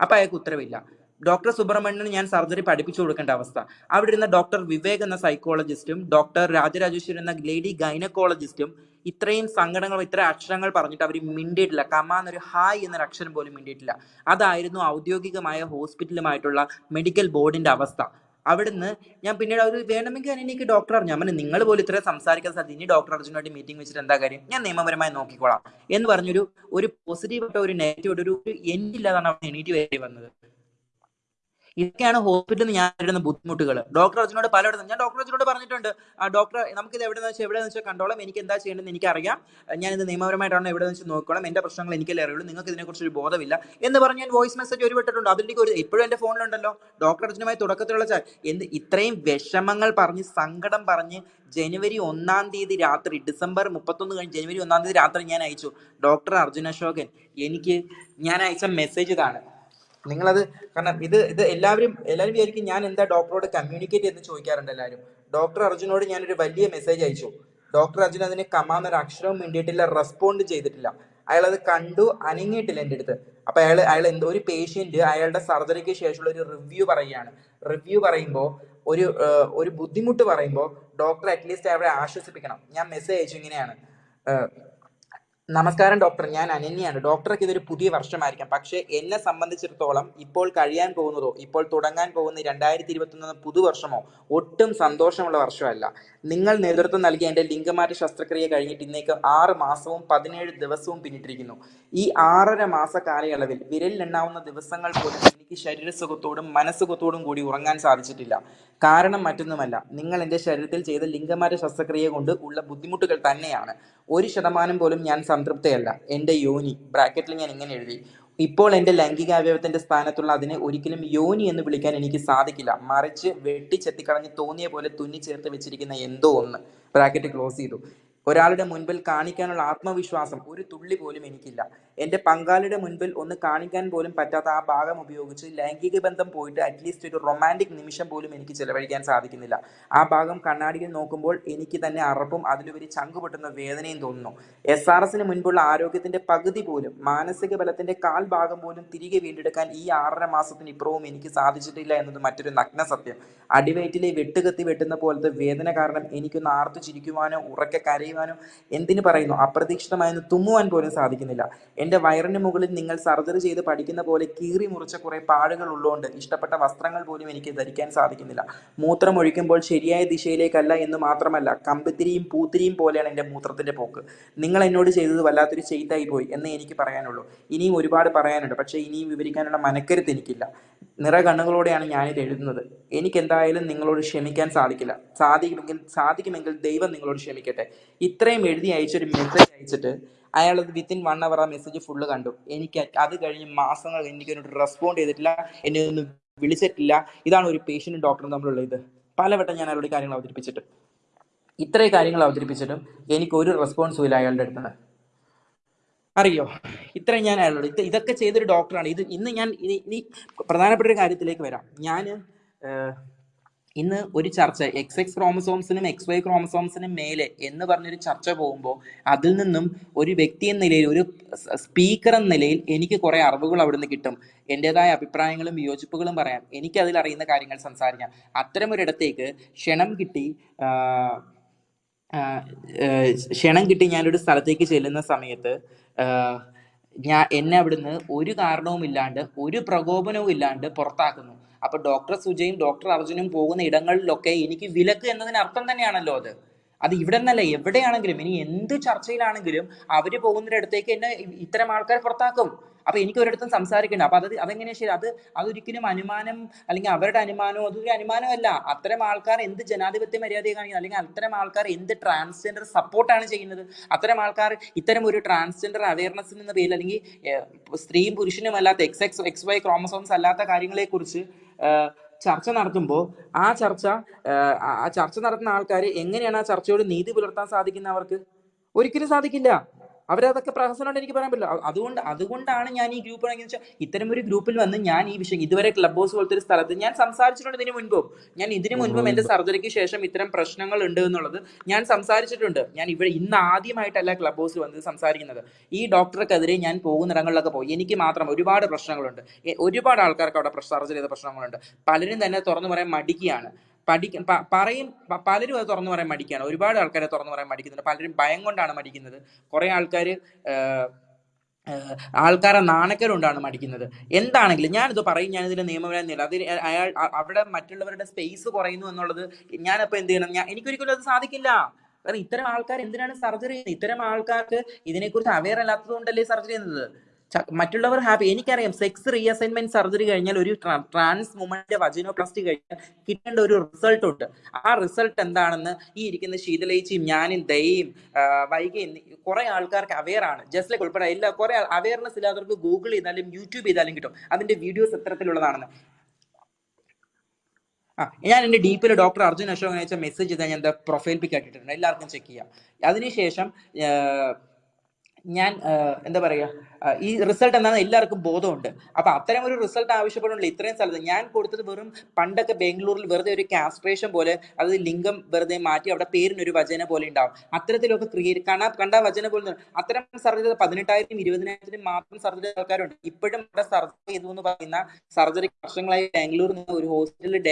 അപ്പം അയാൾക്ക് ഉത്തരവില്ല. ഡോക്ടർ സുബ്രഹ്മണ്യന് ഞാൻ സർജറി പഠിപ്പിച്ചു കൊടുക്കേണ്ട അവസ്ഥ. അവിടെ ഇരുന്ന ഡോക്ടർ വിവേക് എന്ന സൈക്കോളജിസ്റ്റും ഡോക്ടർ രാജരാജേശ്വരി എന്ന ലേഡി ഗൈനക്കോളജിസ്റ്റും ഇത്രയും സങ്കടങ്ങൾ ഇത്ര അക്ഷരങ്ങൾ പറഞ്ഞിട്ട് അവർ മിണ്ടിയിട്ടില്ല. കമാന്നൊരു ഹായ് എന്നൊരു അക്ഷരം പോലും മിണ്ടിയിട്ടില്ല. അതായിരുന്നു ഔദ്യോഗികമായ ഹോസ്പിറ്റലുമായിട്ടുള്ള മെഡിക്കൽ ബോർഡിന്റെ അവസ്ഥ. അവിടുന്ന് ഞാൻ പിന്നീട് അവർ വേണമെങ്കിൽ എനിക്ക് ഡോക്ടർ അറിഞ്ഞു. ഞാൻ നിങ്ങൾ പോലും ഇത്ര സംസാരിക്കാൻ സാധ്യത ഇനി ഡോക്ടർ അർജുനായിട്ട് മീറ്റിംഗ് വെച്ചിട്ട് എന്താ കാര്യം? ഞാൻ നിയമപരമായി നോക്കിക്കോളാം എന്ന് പറഞ്ഞൊരു ഒരു പോസിറ്റീവ് ആയിട്ട് ഒരു നെഗറ്റീവ് ഒരു ഒരു എൻഡില്ലാതാണ് അവിടെ എണീറ്റ് വേണ്ടി വന്നത്. ഇതൊക്കെയാണ് ഹോസ്പിറ്റലിൽ ഞാൻ നേരിടുന്ന ബുദ്ധിമുട്ടുകൾ ഡോക്ടർ അച്ഛനോട് പലയിടത്തും ഞാൻ ഡോക്ടർ അച്ഛനോട് പറഞ്ഞിട്ടുണ്ട്. ഡോക്ടർ ഇത് എവിടെ വെച്ചാൽ എവിടെ വെച്ചാൽ കണ്ടോളാം. എനിക്ക് എന്താ ചെയ്യേണ്ടതെന്ന് എനിക്കറിയാം. ഇത് നിയമപരമായിട്ടാണ് എവിടെ വെച്ച് നോക്കണം. എന്റെ പ്രശ്നങ്ങൾ എനിക്കല്ലേ അറിയുള്ളൂ. നിങ്ങൾക്ക് ഇതിനെക്കുറിച്ച് ഒരു ബോധമില്ല. എന്ന് പറഞ്ഞ് ഞാൻ വോയിസ് മെസ്സേജ് ഒരു വിട്ടിട്ടുണ്ട് അതിലേക്ക് ഒരു ഇപ്പോഴും എന്റെ ഫോണിലുണ്ടല്ലോ. ഡോക്ടർ അച്ഛനുമായി തുടക്കത്തിലുള്ള എന്ത് ഇത്രയും വിഷമങ്ങൾ പറഞ്ഞ് സങ്കടം പറഞ്ഞ് ജനുവരി ഒന്നാം തീയതി രാത്രി ഡിസംബർ മുപ്പത്തൊന്ന് കഴിഞ്ഞ് ജനുവരി ഒന്നാം തീയതി രാത്രി ഞാൻ അയച്ചു. ഡോക്ടർ അർജുന അശോകൻ എനിക്ക് ഞാൻ അയച്ച മെസ്സേജ് ഇതാണ്. നിങ്ങളത് കാരണം ഇത് ഇത് എല്ലാവരും എല്ലാവരും വിചാരിക്കും ഞാൻ എന്താ ഡോക്ടറോട് കമ്മ്യൂണിക്കേറ്റ് ചെയ്ത് ചോദിക്കാറുണ്ട് എല്ലാവരും. ഡോക്ടർ അർജുനോട് ഞാനൊരു വലിയ മെസ്സേജ് അയച്ചു. ഡോക്ടർ അർജുൻ അതിന് കമാന്നൊരു അക്ഷരവും വേണ്ടിയിട്ടില്ല റെസ്പോണ്ട് ചെയ്തിട്ടില്ല. അയാൾ അത് കണ്ടു അനങ്ങിയിട്ടില്ല എന്റെ അടുത്ത്. അപ്പൊ അയാൾ അയാൾ എന്തോ ഒരു പേഷ്യന്റ് അയാളുടെ സർജറിക്ക് ശേഷമുള്ള ഒരു റിവ്യൂ പറയുകയാണ്. റിവ്യൂ പറയുമ്പോൾ ഒരു ഒരു ബുദ്ധിമുട്ട് പറയുമ്പോൾ ഡോക്ടർ അറ്റ്ലീസ്റ്റ് അവരെ ആശ്വസിപ്പിക്കണം. ഞാൻ മെസ്സേജ് അയച്ചു ഇങ്ങനെയാണ്. നമസ്കാരം ഡോക്ടർ. ഞാൻ അനന്യാണ് ഡോക്ടർക്ക് ഇതൊരു പുതിയ വർഷമായിരിക്കാം. പക്ഷേ എന്നെ സംബന്ധിച്ചിടത്തോളം ഇപ്പോൾ കഴിയാൻ പോകുന്നതോ ഇപ്പോൾ തുടങ്ങാൻ പോകുന്ന രണ്ടായിരത്തി ഇരുപത്തൊന്ന് പുതുവർഷമോ ഒട്ടും സന്തോഷമുള്ള വർഷമല്ല. നിങ്ങൾ നേതൃത്വം നൽകിയ എന്റെ ലിംഗമാറ്റ ശസ്ത്രക്രിയ കഴിഞ്ഞിട്ട് ഇന്നേക്ക് ആറ് മാസവും പതിനേഴ് ദിവസവും പിന്നിട്ടിരിക്കുന്നു. ഈ ആറര മാസ കാലയളവിൽ വിരലിലെണ്ണാവുന്ന ദിവസങ്ങൾ പോലും എനിക്ക് ശരീരസുഖത്തോടും മനസ്സുഖത്തോടും കൂടി ഉറങ്ങാൻ സാധിച്ചിട്ടില്ല. കാരണം മറ്റൊന്നുമല്ല. നിങ്ങൾ എന്റെ ശരീരത്തിൽ ചെയ്ത ലിംഗമാറ്റ ശസ്ത്രക്രിയ കൊണ്ട് ഉള്ള ബുദ്ധിമുട്ടുകൾ തന്നെയാണ്. ഒരു ശതമാനം പോലും ഞാൻ സംതൃപ്തയല്ല. എന്റെ യോനി ബ്രാക്കറ്റിൽ ഞാൻ ഇങ്ങനെ എഴുതി. ഇപ്പോൾ എന്റെ ലൈംഗിക അവയവത്തിന്റെ സ്ഥാനത്തുള്ള അതിനെ ഒരിക്കലും യോനി എന്ന് വിളിക്കാൻ എനിക്ക് സാധിക്കില്ല. മറിച്ച് വെട്ടിച്ചെത്തിക്കളഞ്ഞ് തോന്നിയ പോലെ തുന്നി ചേർത്ത് വെച്ചിരിക്കുന്ന എന്തോ ഒന്ന് ബ്രാക്കറ്റ് ക്ലോസ് ചെയ്തു. ഒരാളുടെ മുൻപിൽ കാണിക്കാനുള്ള ആത്മവിശ്വാസം ഒരു തുള്ളി പോലും എനിക്കില്ല. എന്റെ പങ്കാളിയുടെ മുൻപിൽ ഒന്ന് കാണിക്കാൻ പോലും പറ്റാത്ത ആ ഭാഗം ഉപയോഗിച്ച് ലൈംഗിക ബന്ധം പോയിട്ട് അറ്റ്ലീസ്റ്റ് ഒരു റൊമാന്റിക് നിമിഷം പോലും എനിക്ക് ചിലവഴിക്കാൻ സാധിക്കുന്നില്ല. ആ ഭാഗം കണ്ണാടിയിൽ നോക്കുമ്പോൾ എനിക്ക് തന്നെ അറപ്പും അതിലുപരി ചങ്കുപൊട്ടുന്ന വേദനയും തോന്നുന്നു. എസ് ആർ എസിന് മുൻപുള്ള ആരോഗ്യത്തിന്റെ പകുതി പോലും മാനസിക ബലത്തിന്റെ കാൽ ഭാഗം പോലും തിരികെ വീണ്ടെടുക്കാൻ ഈ ആറര മാസത്തിന് ഇപ്പുറവും എനിക്ക് സാധിച്ചിട്ടില്ല എന്നത് മറ്റൊരു നഗ്ന സത്യം. അടിവയറ്റിലെ വെട്ടുകത്തി വെട്ടുന്ന പോലത്തെ വേദന കാരണം എനിക്കൊന്ന് ആർത്തു ചിരിക്കുവാനോ ഉറക്കെ കരയുവാനോ എന്തിനു പറയുന്നു? അപ്രതീക്ഷിതമായൊന്ന് തുമ്മുവാൻ പോലും സാധിക്കുന്നില്ല. എന്റെ വയറിന് മുകളിൽ നിങ്ങൾ സർജറി ചെയ്ത് പഠിക്കുന്ന പോലെ കീറി മുറിച്ച കുറേ പാടുകൾ ഉള്ളതുകൊണ്ട് ഇഷ്ടപ്പെട്ട വസ്ത്രങ്ങൾ പോലും എനിക്ക് ധരിക്കാൻ സാധിക്കുന്നില്ല. മൂത്രം ഒഴിക്കുമ്പോൾ ശരിയായ ദിശയിലേക്കല്ല എന്ന് മാത്രമല്ല കമ്പിത്തിരിയും പൂത്തിരിയും പോലെയാണ് എന്റെ മൂത്രത്തിന്റെ പോക്ക്. നിങ്ങൾ എന്നോട് ചെയ്തത് വല്ലാത്തൊരു ചെയ്തായി പോയി എന്നേ എനിക്ക് പറയാനുള്ളൂ. ഇനിയും ഒരുപാട് പറയാനുണ്ട് പക്ഷേ ഇനിയും വിവരിക്കാനുള്ള മനക്കരുത്ത് എനിക്കില്ല. നിറ കണ്ണുകളോടെയാണ് ഞാനിത് എഴുതുന്നത്. എനിക്ക് എന്തായാലും നിങ്ങളോട് ക്ഷമിക്കാൻ സാധിക്കില്ല. സാധിക്കുമെങ്കിൽ സാധിക്കുമെങ്കിൽ ദൈവം നിങ്ങളോട് ക്ഷമിക്കട്ടെ. ഇത്രയും എഴുതി അയച്ചൊരു മെസ്സേജ് അയച്ചിട്ട് അയാൾ വിത്തിൻ വൺ അവർ ആ മെസ്സേജ് ഫുള്ള് കണ്ടു. എനിക്ക് അത് കഴിഞ്ഞ് മാസങ്ങൾ എനിക്ക് എന്നോട് റെസ്പോണ്ട് ചെയ്തിട്ടില്ല എന്നെ ഒന്നും വിളിച്ചിട്ടില്ല. ഇതാണ് ഒരു പേഷ്യന്റും ഡോക്ടറും തമ്മിലുള്ള ഇത്. പലവട്ടം ഞാൻ അയാളുടെ കാര്യങ്ങൾ അവതരിപ്പിച്ചിട്ട്. ഇത്രയും കാര്യങ്ങൾ അവതരിപ്പിച്ചിട്ടും എനിക്ക് ഒരു റെസ്പോൺസും ഇല്ല അയാളുടെ അടുത്ത് അറിയോ? ഇത്രയും ഞാൻ അയാളോട് ഇത് ഇതൊക്കെ ചെയ്തൊരു ഡോക്ടറാണ് ഇത് ഇന്ന് ഞാൻ ഇനി പ്രധാനപ്പെട്ട ഒരു കാര്യത്തിലേക്ക് വരാം. ഞാൻ ഇന്ന് ഒരു ചർച്ച എക്സ് എക്സ് ക്രോമസോംസിനും എക്സ് വൈ ക്രോമസോംസിനും മേലെ എന്ന് പറഞ്ഞൊരു ചർച്ച പോകുമ്പോൾ അതിൽ നിന്നും ഒരു വ്യക്തി എന്ന നിലയിൽ ഒരു സ്പീക്കർ എന്ന നിലയിൽ എനിക്ക് കുറേ അറിവുകൾ അവിടുന്ന് കിട്ടും. എന്റെതായ അഭിപ്രായങ്ങളും വിയോജിപ്പുകളും പറയാം. എനിക്ക് അതിൽ അറിയുന്ന കാര്യങ്ങൾ സംസാരിക്കാം. അത്തരമൊരിടത്തേക്ക് ക്ഷണം കിട്ടി ക്ഷണം കിട്ടി ഞാനൊരു സ്ഥലത്തേക്ക് ചെല്ലുന്ന സമയത്ത് ഞാൻ എന്നെ അവിടുന്ന് ഒരു കാരണവും ഇല്ലാണ്ട് ഒരു പ്രകോപനവും ഇല്ലാണ്ട് പുറത്താക്കുന്നു. അപ്പൊ ഡോക്ടർ സുജയും ഡോക്ടർ അർജുനും പോകുന്ന ഇടങ്ങളിലൊക്കെ എനിക്ക് വിലക്ക് എന്നതിന് അർത്ഥം തന്നെയാണല്ലോ അത്. അത് ഇവിടെ നിന്നല്ല എവിടെയാണെങ്കിലും ഇനി എന്ത് ചർച്ചയിലാണെങ്കിലും അവർ പോകുന്നിടത്തേക്ക് എന്നെ ഇത്തരം ആൾക്കാർ പുറത്താക്കും. അപ്പൊ എനിക്ക് ഒരിടത്തും സംസാരിക്കണ്ട. അപ്പൊ അത് അതെങ്ങനെയാ ശരി അത് അതൊരിക്കലും അനുമാനം അല്ലെങ്കിൽ അവരുടെ അനുമാനമോ അതൊരു അനുമാനമല്ല. അത്തരം ആൾക്കാർ എന്ത് ജനാധിപത്യ മര്യാദയെ കാണിക്കുന്നത് അല്ലെങ്കിൽ അത്തരം ആൾക്കാർ എന്ത് ട്രാൻസ്ജെൻഡർ സപ്പോർട്ടാണ് ചെയ്യുന്നത്? അത്തരം ആൾക്കാർ ഇത്തരം ഒരു ട്രാൻസ്ജെൻഡർ അവയർനെസ് എന്ന പേരിൽ അല്ലെങ്കിൽ സ്ത്രീയും പുരുഷനും അല്ലാത്ത X X X Y chromosomes അല്ലാത്ത കാര്യങ്ങളെ കുറിച്ച് ചർച്ച നടത്തുമ്പോൾ ആ ചർച്ച ആ ചർച്ച നടത്തുന്ന ആൾക്കാർ എങ്ങനെയാണ് ആ ചർച്ചയോട് നീതി പുലർത്താൻ സാധിക്കുന്ന അവർക്ക് ഒരിക്കലും സാധിക്കില്ല. അവരതൊക്കെ പ്രഹസനമുണ്ട് എനിക്ക് പറയാൻ പറ്റില്ല. അതുകൊണ്ട് അതുകൊണ്ടാണ് ഞാൻ ഈ ഗ്രൂപ്പ് വെച്ചാൽ ഇത്തരം ഒരു ഗ്രൂപ്പിൽ വന്ന് ഞാൻ ഈ വിഷയം ഇതുവരെ ക്ലബ് ഹൗസ് പോലത്തെ ഒരു സ്ഥലത്ത് ഞാൻ സംസാരിച്ചിട്ടുണ്ട് ഇതിനു മുൻപും. ഞാൻ ഇതിനു മുൻപും എന്റെ സർജറിക്ക് ശേഷം ഇത്തരം പ്രശ്നങ്ങൾ ഉണ്ട് എന്നുള്ളത് ഞാൻ സംസാരിച്ചിട്ടുണ്ട്. ഞാൻ ഇവിടെ ഇന്ന് ആദ്യമായിട്ടല്ല ക്ലബ് ഹൗസിൽ വന്ന് സംസാരിക്കുന്നത്. ഈ ഡോക്ടർക്കെതിരെ ഞാൻ പോകുന്നിടങ്ങളിലൊക്കെ പോയി എനിക്ക് മാത്രം ഒരുപാട് പ്രശ്നങ്ങളുണ്ട്. ഒരുപാട് ആൾക്കാർക്ക് അവിടെ സർജറി ചെയ്ത പ്രശ്നങ്ങളുണ്ട്. പലരും തന്നെ തുറന്നു പറയാൻ മടിക്കുകയാണ്. പഠിക്ക പറയും പലരും അത് തുറന്നു പറയാൻ മടിക്കുകയാണ് ഒരുപാട് ആൾക്കാരെ തുറന്നു പറയാൻ മടിക്കുന്നുണ്ട്. പലരും ഭയം കൊണ്ടാണ് മടിക്കുന്നത്. കുറെ ആൾക്കാർ ആൾക്കാരെ നാണക്കേടുണ്ടാണ് മടിക്കുന്നത്. എന്താണെങ്കിലും ഞാനിത് പറയും ഞാനിതിന്റെ നിയമപരമില്ല അത് അയാൾ അവിടെ മറ്റുള്ളവരുടെ സ്പേസ് കുറയുന്നു എന്നുള്ളത് ഞാനിപ്പോൾ എന്ത് ചെയ്യണം? ഞാൻ എനിക്കൊരിക്കലും അത് സാധിക്കില്ല. കാരണം ഇത്തരം ആൾക്കാർ എന്തിനാണ് സർജറി ചെയ്യുന്നത്? ഇത്തരം ആൾക്കാർക്ക് ഇതിനെക്കുറിച്ച് അവെയർ അല്ലാത്തത് കൊണ്ടല്ലേ സർജറി ചെയ്യുന്നത്. മറ്റുള്ളവർ ഹാപ്പി. എനിക്കറിയാം സെക്സ് റീഅസൈൻമെന്റ് സർജറി കഴിഞ്ഞാൽ ഒരു ട്രാൻസ് വുമന്റെ വജിനോപ്ലാസ്റ്റി കഴിഞ്ഞാൽ കിട്ടേണ്ട ഒരു റിസൾട്ട് ഉണ്ട്. ആ റിസൾട്ട് എന്താണെന്ന് ഈ ഇരിക്കുന്ന ശീതലേച്ചിയും ഞാനും ദയയും വൈകിയും കുറെ ആൾക്കാർക്ക് അവെയർ ആണ്. ജസ്റ്റ് ലൈക്ക് ഉൾപ്പെടെ എല്ലാ കുറെ അവയർനെസ് ഇല്ലാത്തവർക്ക് ഗൂഗിൾ ചെയ്താലും യൂട്യൂബ് ചെയ്താലും കിട്ടും. അതിന്റെ വീഡിയോസ് എത്തരത്തിലുള്ളതാണെന്ന് ആ ഞാൻ എന്റെ ഡീപ്പിൽ ഡോക്ടർ അർജുൻ അശോകൻ അയച്ച മെസ്സേജ് ചെയ്താൽ ഞാൻ പ്രൊഫൈൽ പിക്ക് ആക്കിയിട്ടുണ്ട് എല്ലാവർക്കും ചെക്ക് ചെയ്യാം. അതിനുശേഷം ഞാൻ എന്താ പറയുക ഈ റിസൾട്ട് എന്താണെന്ന് എല്ലാവർക്കും ബോധമുണ്ട്. അപ്പൊ അത്തരം ഒരു റിസൾട്ട് ആവശ്യപ്പെടുന്നില്ല ഇത്രയും സ്ഥലത്ത് ഞാൻ കൊടുത്തത് വെറും പണ്ടൊക്കെ ബാംഗ്ലൂരിൽ വെറുതെ ഒരു കാസ്ട്രേഷൻ പോലെ അതായത് ലിംഗം വെറുതെ മാറ്റി അവിടെ പേരിന് ഒരു വചന പോലെ ഉണ്ടാവും. അത്തരത്തിലൊക്കെ ക്രിയേറ്റ് കണ്ട കണ്ട വചന പോലെ. അത്തരം സർജറി പതിനെട്ടായിരം ഇരുപതിനായിരത്തിനും മാത്രം സർജറി ആൾക്കാരുണ്ട്. ഇപ്പോഴും അവിടെ സർജറി എന്ന് പറയുന്ന സർജറി വർഷങ്ങളായി ബാംഗ്ലൂരിൽ നിന്ന് ഒരു ഹോസ്പിറ്റലിൽ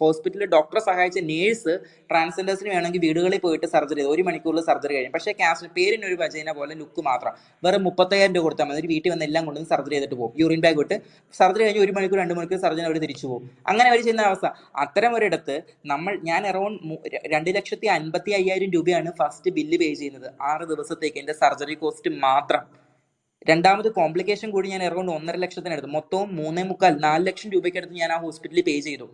ഹോസ്പിറ്റലിൽ ഡോക്ടറെ സഹായിച്ച നേഴ്സ് ട്രാൻസ്ജെൻഡേഴ്സിന് വേണമെങ്കിൽ വീടുകളിൽ പോയിട്ട് സർജറി ചെയ്തു. ഒരു മണിക്കൂറിൽ സർജറി കഴിയും പക്ഷേ കാസ്റ്റ് ഒരു വചന പോലെ ലുക്ക് മാത്രം. വെറും മുപ്പത്തയ്യായിരം കൊടുത്താൽ മതി. വീട്ടിൽ വന്ന് എല്ലാം കൊണ്ടുവന്ന് സർജറി ചെയ്തിട്ട് പോകും. യൂറിൻ ബാഗ് വിട്ട് സർജറി കഴിഞ്ഞ് ഒരു മണിക്കൂർ രണ്ട് മണിക്കൂർ സർജൻ അവർ തിരിച്ചു പോകും. അങ്ങനെ അവർ ചെയ്യുന്ന അവസ്ഥ. അത്തരം ഒരിടത്ത് നമ്മൾ ഞാൻ അറൗണ്ട് രണ്ട് ലക്ഷത്തി അൻപത്തി അയ്യായിരം രൂപയാണ് ഫസ്റ്റ് ബില്ല് പേ ചെയ്യുന്നത്. ആറ് ദിവസത്തേക്ക് എന്റെ സർജറി കോസ്റ്റ് മാത്രം. രണ്ടാമത് കോംപ്ലിക്കേഷൻ കൂടി ഞാൻ അറൗണ്ട് ഒന്നര ലക്ഷത്തിനടുത്ത്. മൊത്തവും മൂന്നേ മുക്കാൽ നാല് ലക്ഷം രൂപയ്ക്ക് അടുത്ത് ഞാൻ ആ ഹോസ്പിറ്റലിൽ പേ ചെയ്തു.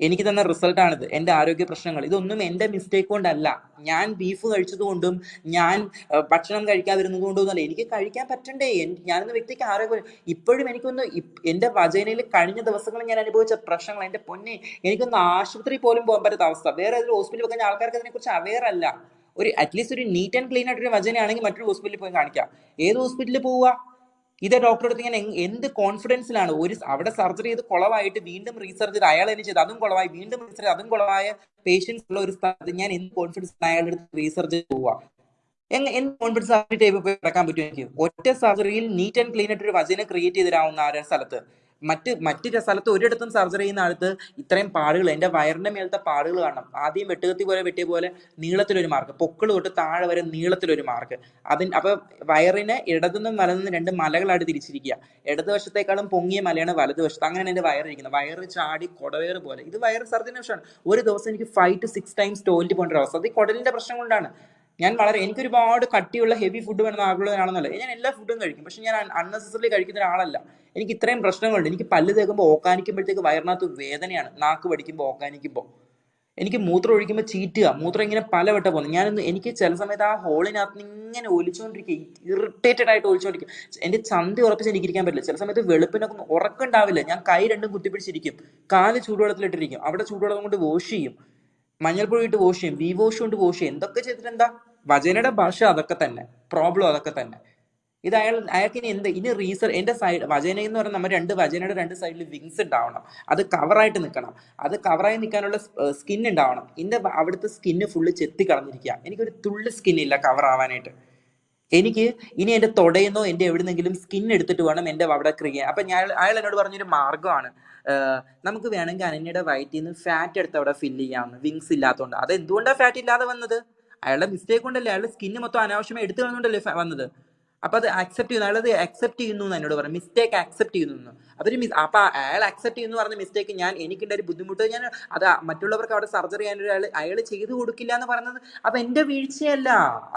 എനിക്ക് തന്ന റിസൾട്ടാണിത് എന്റെ ആരോഗ്യ പ്രശ്നങ്ങൾ. ഇതൊന്നും എന്റെ മിസ്റ്റേക്ക് കൊണ്ടല്ല. ഞാൻ ബീഫ് കഴിച്ചത് കൊണ്ടും ഞാൻ ഭക്ഷണം കഴിക്കാതിരുന്നത് കൊണ്ടും ഒന്നല്ല എനിക്ക് കഴിക്കാൻ പറ്റണ്ടേ. ഞാനെന്ന വ്യക്തിക്ക് ആരോഗ്യം ഇപ്പോഴും എനിക്കൊന്ന് എന്റെ വചനയിൽ കഴിഞ്ഞ ദിവസങ്ങളിൽ ഞാൻ അനുഭവിച്ച പ്രശ്നങ്ങൾ. എന്റെ പൊന്നെ എനിക്കൊന്ന് ആശുപത്രി പോലും പോകാൻ പറ്റാത്ത അവസ്ഥ. വേറെ ഏതൊരു ഹോസ്പിറ്റലിൽ കഴിഞ്ഞാൽ ആൾക്കാർക്ക് അതിനെക്കുറിച്ച് അവെയർ അല്ല. ഒരു അറ്റ്ലീസ്റ്റ് ഒരു നീറ്റ് ആൻഡ് ക്ലീൻ ആയിട്ടൊരു വചനയാണെങ്കിൽ മറ്റൊരു ഹോസ്പിറ്റലിൽ പോയി കാണിക്കാം. ഏത് ഹോസ്പിറ്റലിൽ പോവുക? ഇതേ ഡോക്ടറെ അടുത്ത് ഞാൻ എന്ത് കോൺഫിഡൻസിലാണ് ഒരു അവിടെ സർജറി ചെയ്ത് കുളവായിട്ട് വീണ്ടും റീസർജറി അയാൾ എന്നെ ചെയ്ത് അതും കുളവായി. വീണ്ടും റീസർജറി അതും കുളവായ പേഷ്യൻസ് ഉള്ള ഒരു സ്ഥലത്ത് ഞാൻ എന്ത് കോൺഫിഡൻസ് അയാളുടെ അടുത്ത് റീസർച്ച് എങ്ങ എന്ത് കോൺഫിഡൻസ് ആ ടൈപ്പ് പോയി കിടക്കാൻ പറ്റും എനിക്ക്? ഒറ്റ സർജറിയിൽ നീറ്റ് ആൻഡ് ക്ലീൻ ആയിട്ട് ഒരു വചന ക്രിയേറ്റ് ചെയ്ത് തരാവുന്ന ആ ഒരു സ്ഥലത്ത്. മറ്റ് മറ്റു സ്ഥലത്ത് ഒരിടത്തും സർജറി ചെയ്യുന്ന ആൾക്ക് ഇത്രയും പാടുകൾ എന്റെ വയറിന്റെ മേലത്തെ പാടുകൾ കാണണം. ആദ്യം വെട്ടുകത്തി പോലെ വെട്ടിയ പോലെ നീളത്തിലൊരു മാർക്ക് പൊക്കിൾ തൊട്ട് താഴെ വരെ നീളത്തിലൊരു മാർക്ക് അതിന് അപ്പോൾ വയറിനെ ഇടതുനിന്നും വലതുനിന്നും രണ്ട് മലകളായിട്ട് തിരിച്ചിരിക്കുക. ഇടതുവശത്തേക്കാളും പൊങ്ങിയ മലയാണ് വലതുവശത്ത്. അങ്ങനെയാണ് എന്റെ വയറിരിക്കുന്നത് വയറ് ചാടി കൊടവേറ് പോലെ. ഇത് വയറ് സർജറിന്റെ പ്രശ്നമാണ് ഒരു ദിവസം എനിക്ക് five to six times toilet പോകേണ്ട ഒരു അവസ്ഥ. അത് ഈ കുടലിന്റെ പ്രശ്നം കൊണ്ടാണ്. ഞാൻ വളരെ എനിക്ക് ഒരുപാട് കട്ടിയുള്ള ഹെവി ഫുഡ് വേണമെന്ന് ആഗ്രഹമാണെന്നല്ല ഞാൻ എല്ലാ ഫുഡും കഴിക്കും. പക്ഷെ ഞാൻ അൺനെസസറി കഴിക്കുന്ന ഒരാളല്ല. എനിക്ക് ഇത്രയും പ്രശ്നങ്ങളുണ്ട്. എനിക്ക് പല്ല് തേക്കുമ്പോൾ ഓക്കാനിക്കുമ്പോഴത്തേക്ക് വയറിനകത്ത് വേദനയാണ്. നാക്ക് പഠിക്കുമ്പോൾ ഓക്കാനിക്കുമ്പോൾ എനിക്ക് മൂത്രം ഒഴിക്കുമ്പോൾ ചീറ്റുക. മൂത്രം ഇങ്ങനെ പലവട്ടം പോകുന്നു. ഞാനൊന്ന് എനിക്ക് ചില സമയത്ത് ആ ഹോളിനകത്ത് ഇങ്ങനെ ഒലിച്ചുകൊണ്ടിരിക്കുക ഇറിറ്റേറ്റഡ് ആയിട്ട് ഒലിച്ചുകൊണ്ടിരിക്കും എന്റെ ചന്തി ഉറപ്പിച്ച് എനിക്ക് ഇരിക്കാൻ പറ്റില്ല. ചില സമയത്ത് വെളുപ്പിനൊക്കെ ഉറക്കം ഉണ്ടാവില്ല. ഞാൻ കൈ രണ്ടും കുത്തിപ്പിടിച്ചിരിക്കും. കാൽ ചൂടുവെള്ളത്തിലിട്ടിരിക്കും. അവിടെ ചൂടുവെള്ളം കൊണ്ട് വാഷ് ചെയ്യും. മഞ്ഞൾപ്പൊടി ഇട്ട് വാഷ് ചെയ്യും വി വാഷ് കൊണ്ട് വാഷ് ചെയ്യും. എന്തൊക്കെ ചെയ്തിട്ട് എന്താ? വചനയുടെ ഭാഷ അതൊക്കെ തന്നെ പ്രോബ്ലം അതൊക്കെ തന്നെ. ഇത് അയാൾ അയാൾക്ക് ഇനി എന്ത് ഇനി റീസർ എന്റെ സൈഡ് വചന എന്ന് പറഞ്ഞാൽ നമ്മൾ രണ്ട് വചനയുടെ രണ്ട് സൈഡിൽ വിങ്സ് ഉണ്ടാവണം. അത് കവറായിട്ട് നിൽക്കണം. അത് കവറായി നിൽക്കാനുള്ള സ്കിൻ ഉണ്ടാവണം. ഇതിന്റെ അവിടുത്തെ സ്കിന്ന് ഫുള്ള് ചെത്തി കളഞ്ഞിരിക്കുക. എനിക്കൊരു തുള്ളി സ്കിന്നില്ല കവർ ആവാനായിട്ട്. എനിക്ക് ഇനി എന്റെ തൊടയെന്നോ എന്റെ എവിടുന്നെങ്കിലും സ്കിൻ എടുത്തിട്ട് വേണം എന്റെ അവിടെ ക്രിയ. അപ്പൊ ഞാൻ അയാൾ എന്നോട് പറഞ്ഞൊരു മാർഗമാണ്. നമുക്ക് വേണമെങ്കിൽ അനന്യയുടെ വയറ്റിൽ നിന്ന് ഫാറ്റ് എടുത്ത് അവിടെ ഫില്ല് ചെയ്യാമെന്ന് വിങ്സ് ഇല്ലാത്തതുകൊണ്ട് അത് എന്തുകൊണ്ടാണ് ഫാറ്റ് ഇല്ലാതെ വന്നത്? അയാളുടെ മിസ്റ്റേക്ക് കൊണ്ടല്ലേ? അയാളുടെ സ്കിന്ന് മൊത്തം അനാവശ്യമായി എടുത്തു കളഞ്ഞുകൊണ്ടല്ലേ വന്നത്? അപ്പൊ അത് അക്സെപ്റ്റ് ചെയ്യുന്നു. അയാളത് അക്സെപ്റ്റ് ചെയ്യുന്നു എന്ന് എന്നോട് പറഞ്ഞു. മിസ്റ്റേക്ക് അക്സെപ്റ്റ് ചെയ്യുന്നു. അതൊരു മിസ് അപ്പൊ അയാൾ അക്സെപ്റ്റ് ചെയ്യുന്നു പറഞ്ഞ മിസ്റ്റേക്ക് ഞാൻ എനിക്കുണ്ട് ഒരു ബുദ്ധിമുട്ട്. ഞാൻ അത് മറ്റുള്ളവർക്ക് അവിടെ സർജറി ചെയ്യാൻ ഒരാൾ അയാൾ ചെയ്തു കൊടുക്കില്ല എന്ന് പറയുന്നത് അപ്പൊ എന്റെ വീഴ്ചയല്ല.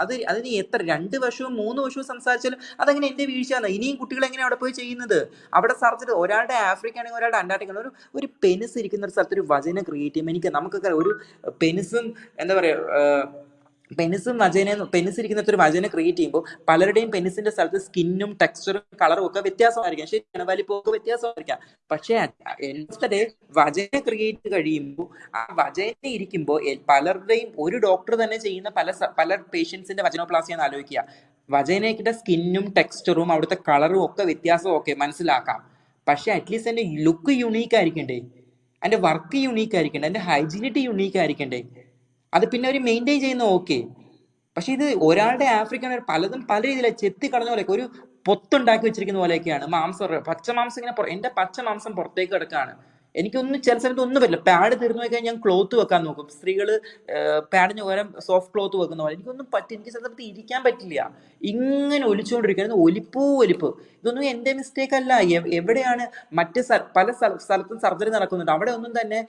അത് അതിന് എത്ര രണ്ട് വർഷവും മൂന്ന് വർഷവും സംസാരിച്ചാലും അതങ്ങനെ എന്റെ വീഴ്ചയാണ്. ഇനിയും കുട്ടികൾ എങ്ങനെ അവിടെ പോയി ചെയ്യുന്നത്? അവിടെ സർജറി ഒരാളുടെ ആഫ്രിക്ക ആണെങ്കിൽ ഒരാളുടെ അന്റാർട്ടിക്ക ആണെങ്കിൽ ഒരു ഒരു പെനിസ് ഇരിക്കുന്ന ഒരു സ്ഥലത്ത് ഒരു വചന ക്രിയേറ്റ് ചെയ്യുമ്പോൾ എനിക്ക് നമുക്കൊക്കെ ഒരു പെനിസും എന്താ പറയാ ഏഹ്, പെനിസും വജന പെനിസ് ഇരിക്കുന്ന ഒരു വജന ക്രിയേറ്റ് ചെയ്യുമ്പോൾ പലരുടെയും പെനിസിന്റെ സ്ഥലത്ത് സ്കിന്നും ടെക്സ്ചറും കളറും ഒക്കെ വ്യത്യാസമായിരിക്കാം. ശരിയാണ് വലിപ്പമൊക്കെ വ്യത്യാസമായിരിക്കാം. പക്ഷേ ഡേ വജന ക്രിയേറ്റ് കഴിയുമ്പോൾ ആ വജന ഇരിക്കുമ്പോൾ പലരുടെയും ഒരു ഡോക്ടർ തന്നെ ചെയ്യുന്ന പല പല പേഷ്യൻസിന്റെ വജനോപ്ലാസി എന്ന് ആലോചിക്കുക. വജനയുടെ സ്കിന്നും ടെക്സ്ചറും അവിടുത്തെ കളറും ഒക്കെ വ്യത്യാസവും ഒക്കെ മനസ്സിലാക്കാം. പക്ഷെ അറ്റ്ലീസ്റ്റ് എന്റെ ലുക്ക് യുണീക്ക് ആയിരിക്കണ്ടേ? എന്റെ വർക്ക് യുണീക്ക് ആയിരിക്കണ്ടേ? എന്റെ ഹൈജീനിറ്റി യുണീക്ക് ആയിരിക്കണ്ടേ? അത് പിന്നെ അവർ മെയിന്റെയിൻ ചെയ്യുന്ന ഓക്കെ പക്ഷെ ഇത് ഒരാളുടെ ആഫ്രിക്കൻ പലതും പല രീതിയിലെ ചെത്തി കളഞ്ഞ പോലെയൊക്കെ ഒരു പൊത്തുണ്ടാക്കി വെച്ചിരിക്കുന്ന പോലെയൊക്കെയാണ്. മാംസം പച്ച മാംസം ഇങ്ങനെ എന്റെ പച്ച മാംസം പുറത്തേക്ക് കിടക്കാണ്. എനിക്കൊന്നും ചില സമയത്ത് ഒന്നും പറ്റില്ല. പാഡ് തീർന്നു പോയി കഴിഞ്ഞാൽ ഞാൻ ക്ലോത്ത് വെക്കാൻ നോക്കും. സ്ത്രീകൾ പാഡിന് പകരം സോഫ്റ്റ് ക്ലോത്ത് വെക്കുന്ന പോലെ. എനിക്കൊന്നും പറ്റി എനിക്ക് സമയത്ത് ഇരിക്കാൻ പറ്റില്ല. ഇങ്ങനെ ഒലിച്ചുകൊണ്ടിരിക്കുന്നത് ഒലിപ്പോ ഒലിപ്പ്. ഇതൊന്നും എന്റെ മിസ്റ്റേക്ക് അല്ല. എവിടെയാണ് മറ്റ് പല സ്ഥലത്തും സർജറി നടക്കുന്നുണ്ട്. അവിടെ ഒന്നും തന്നെ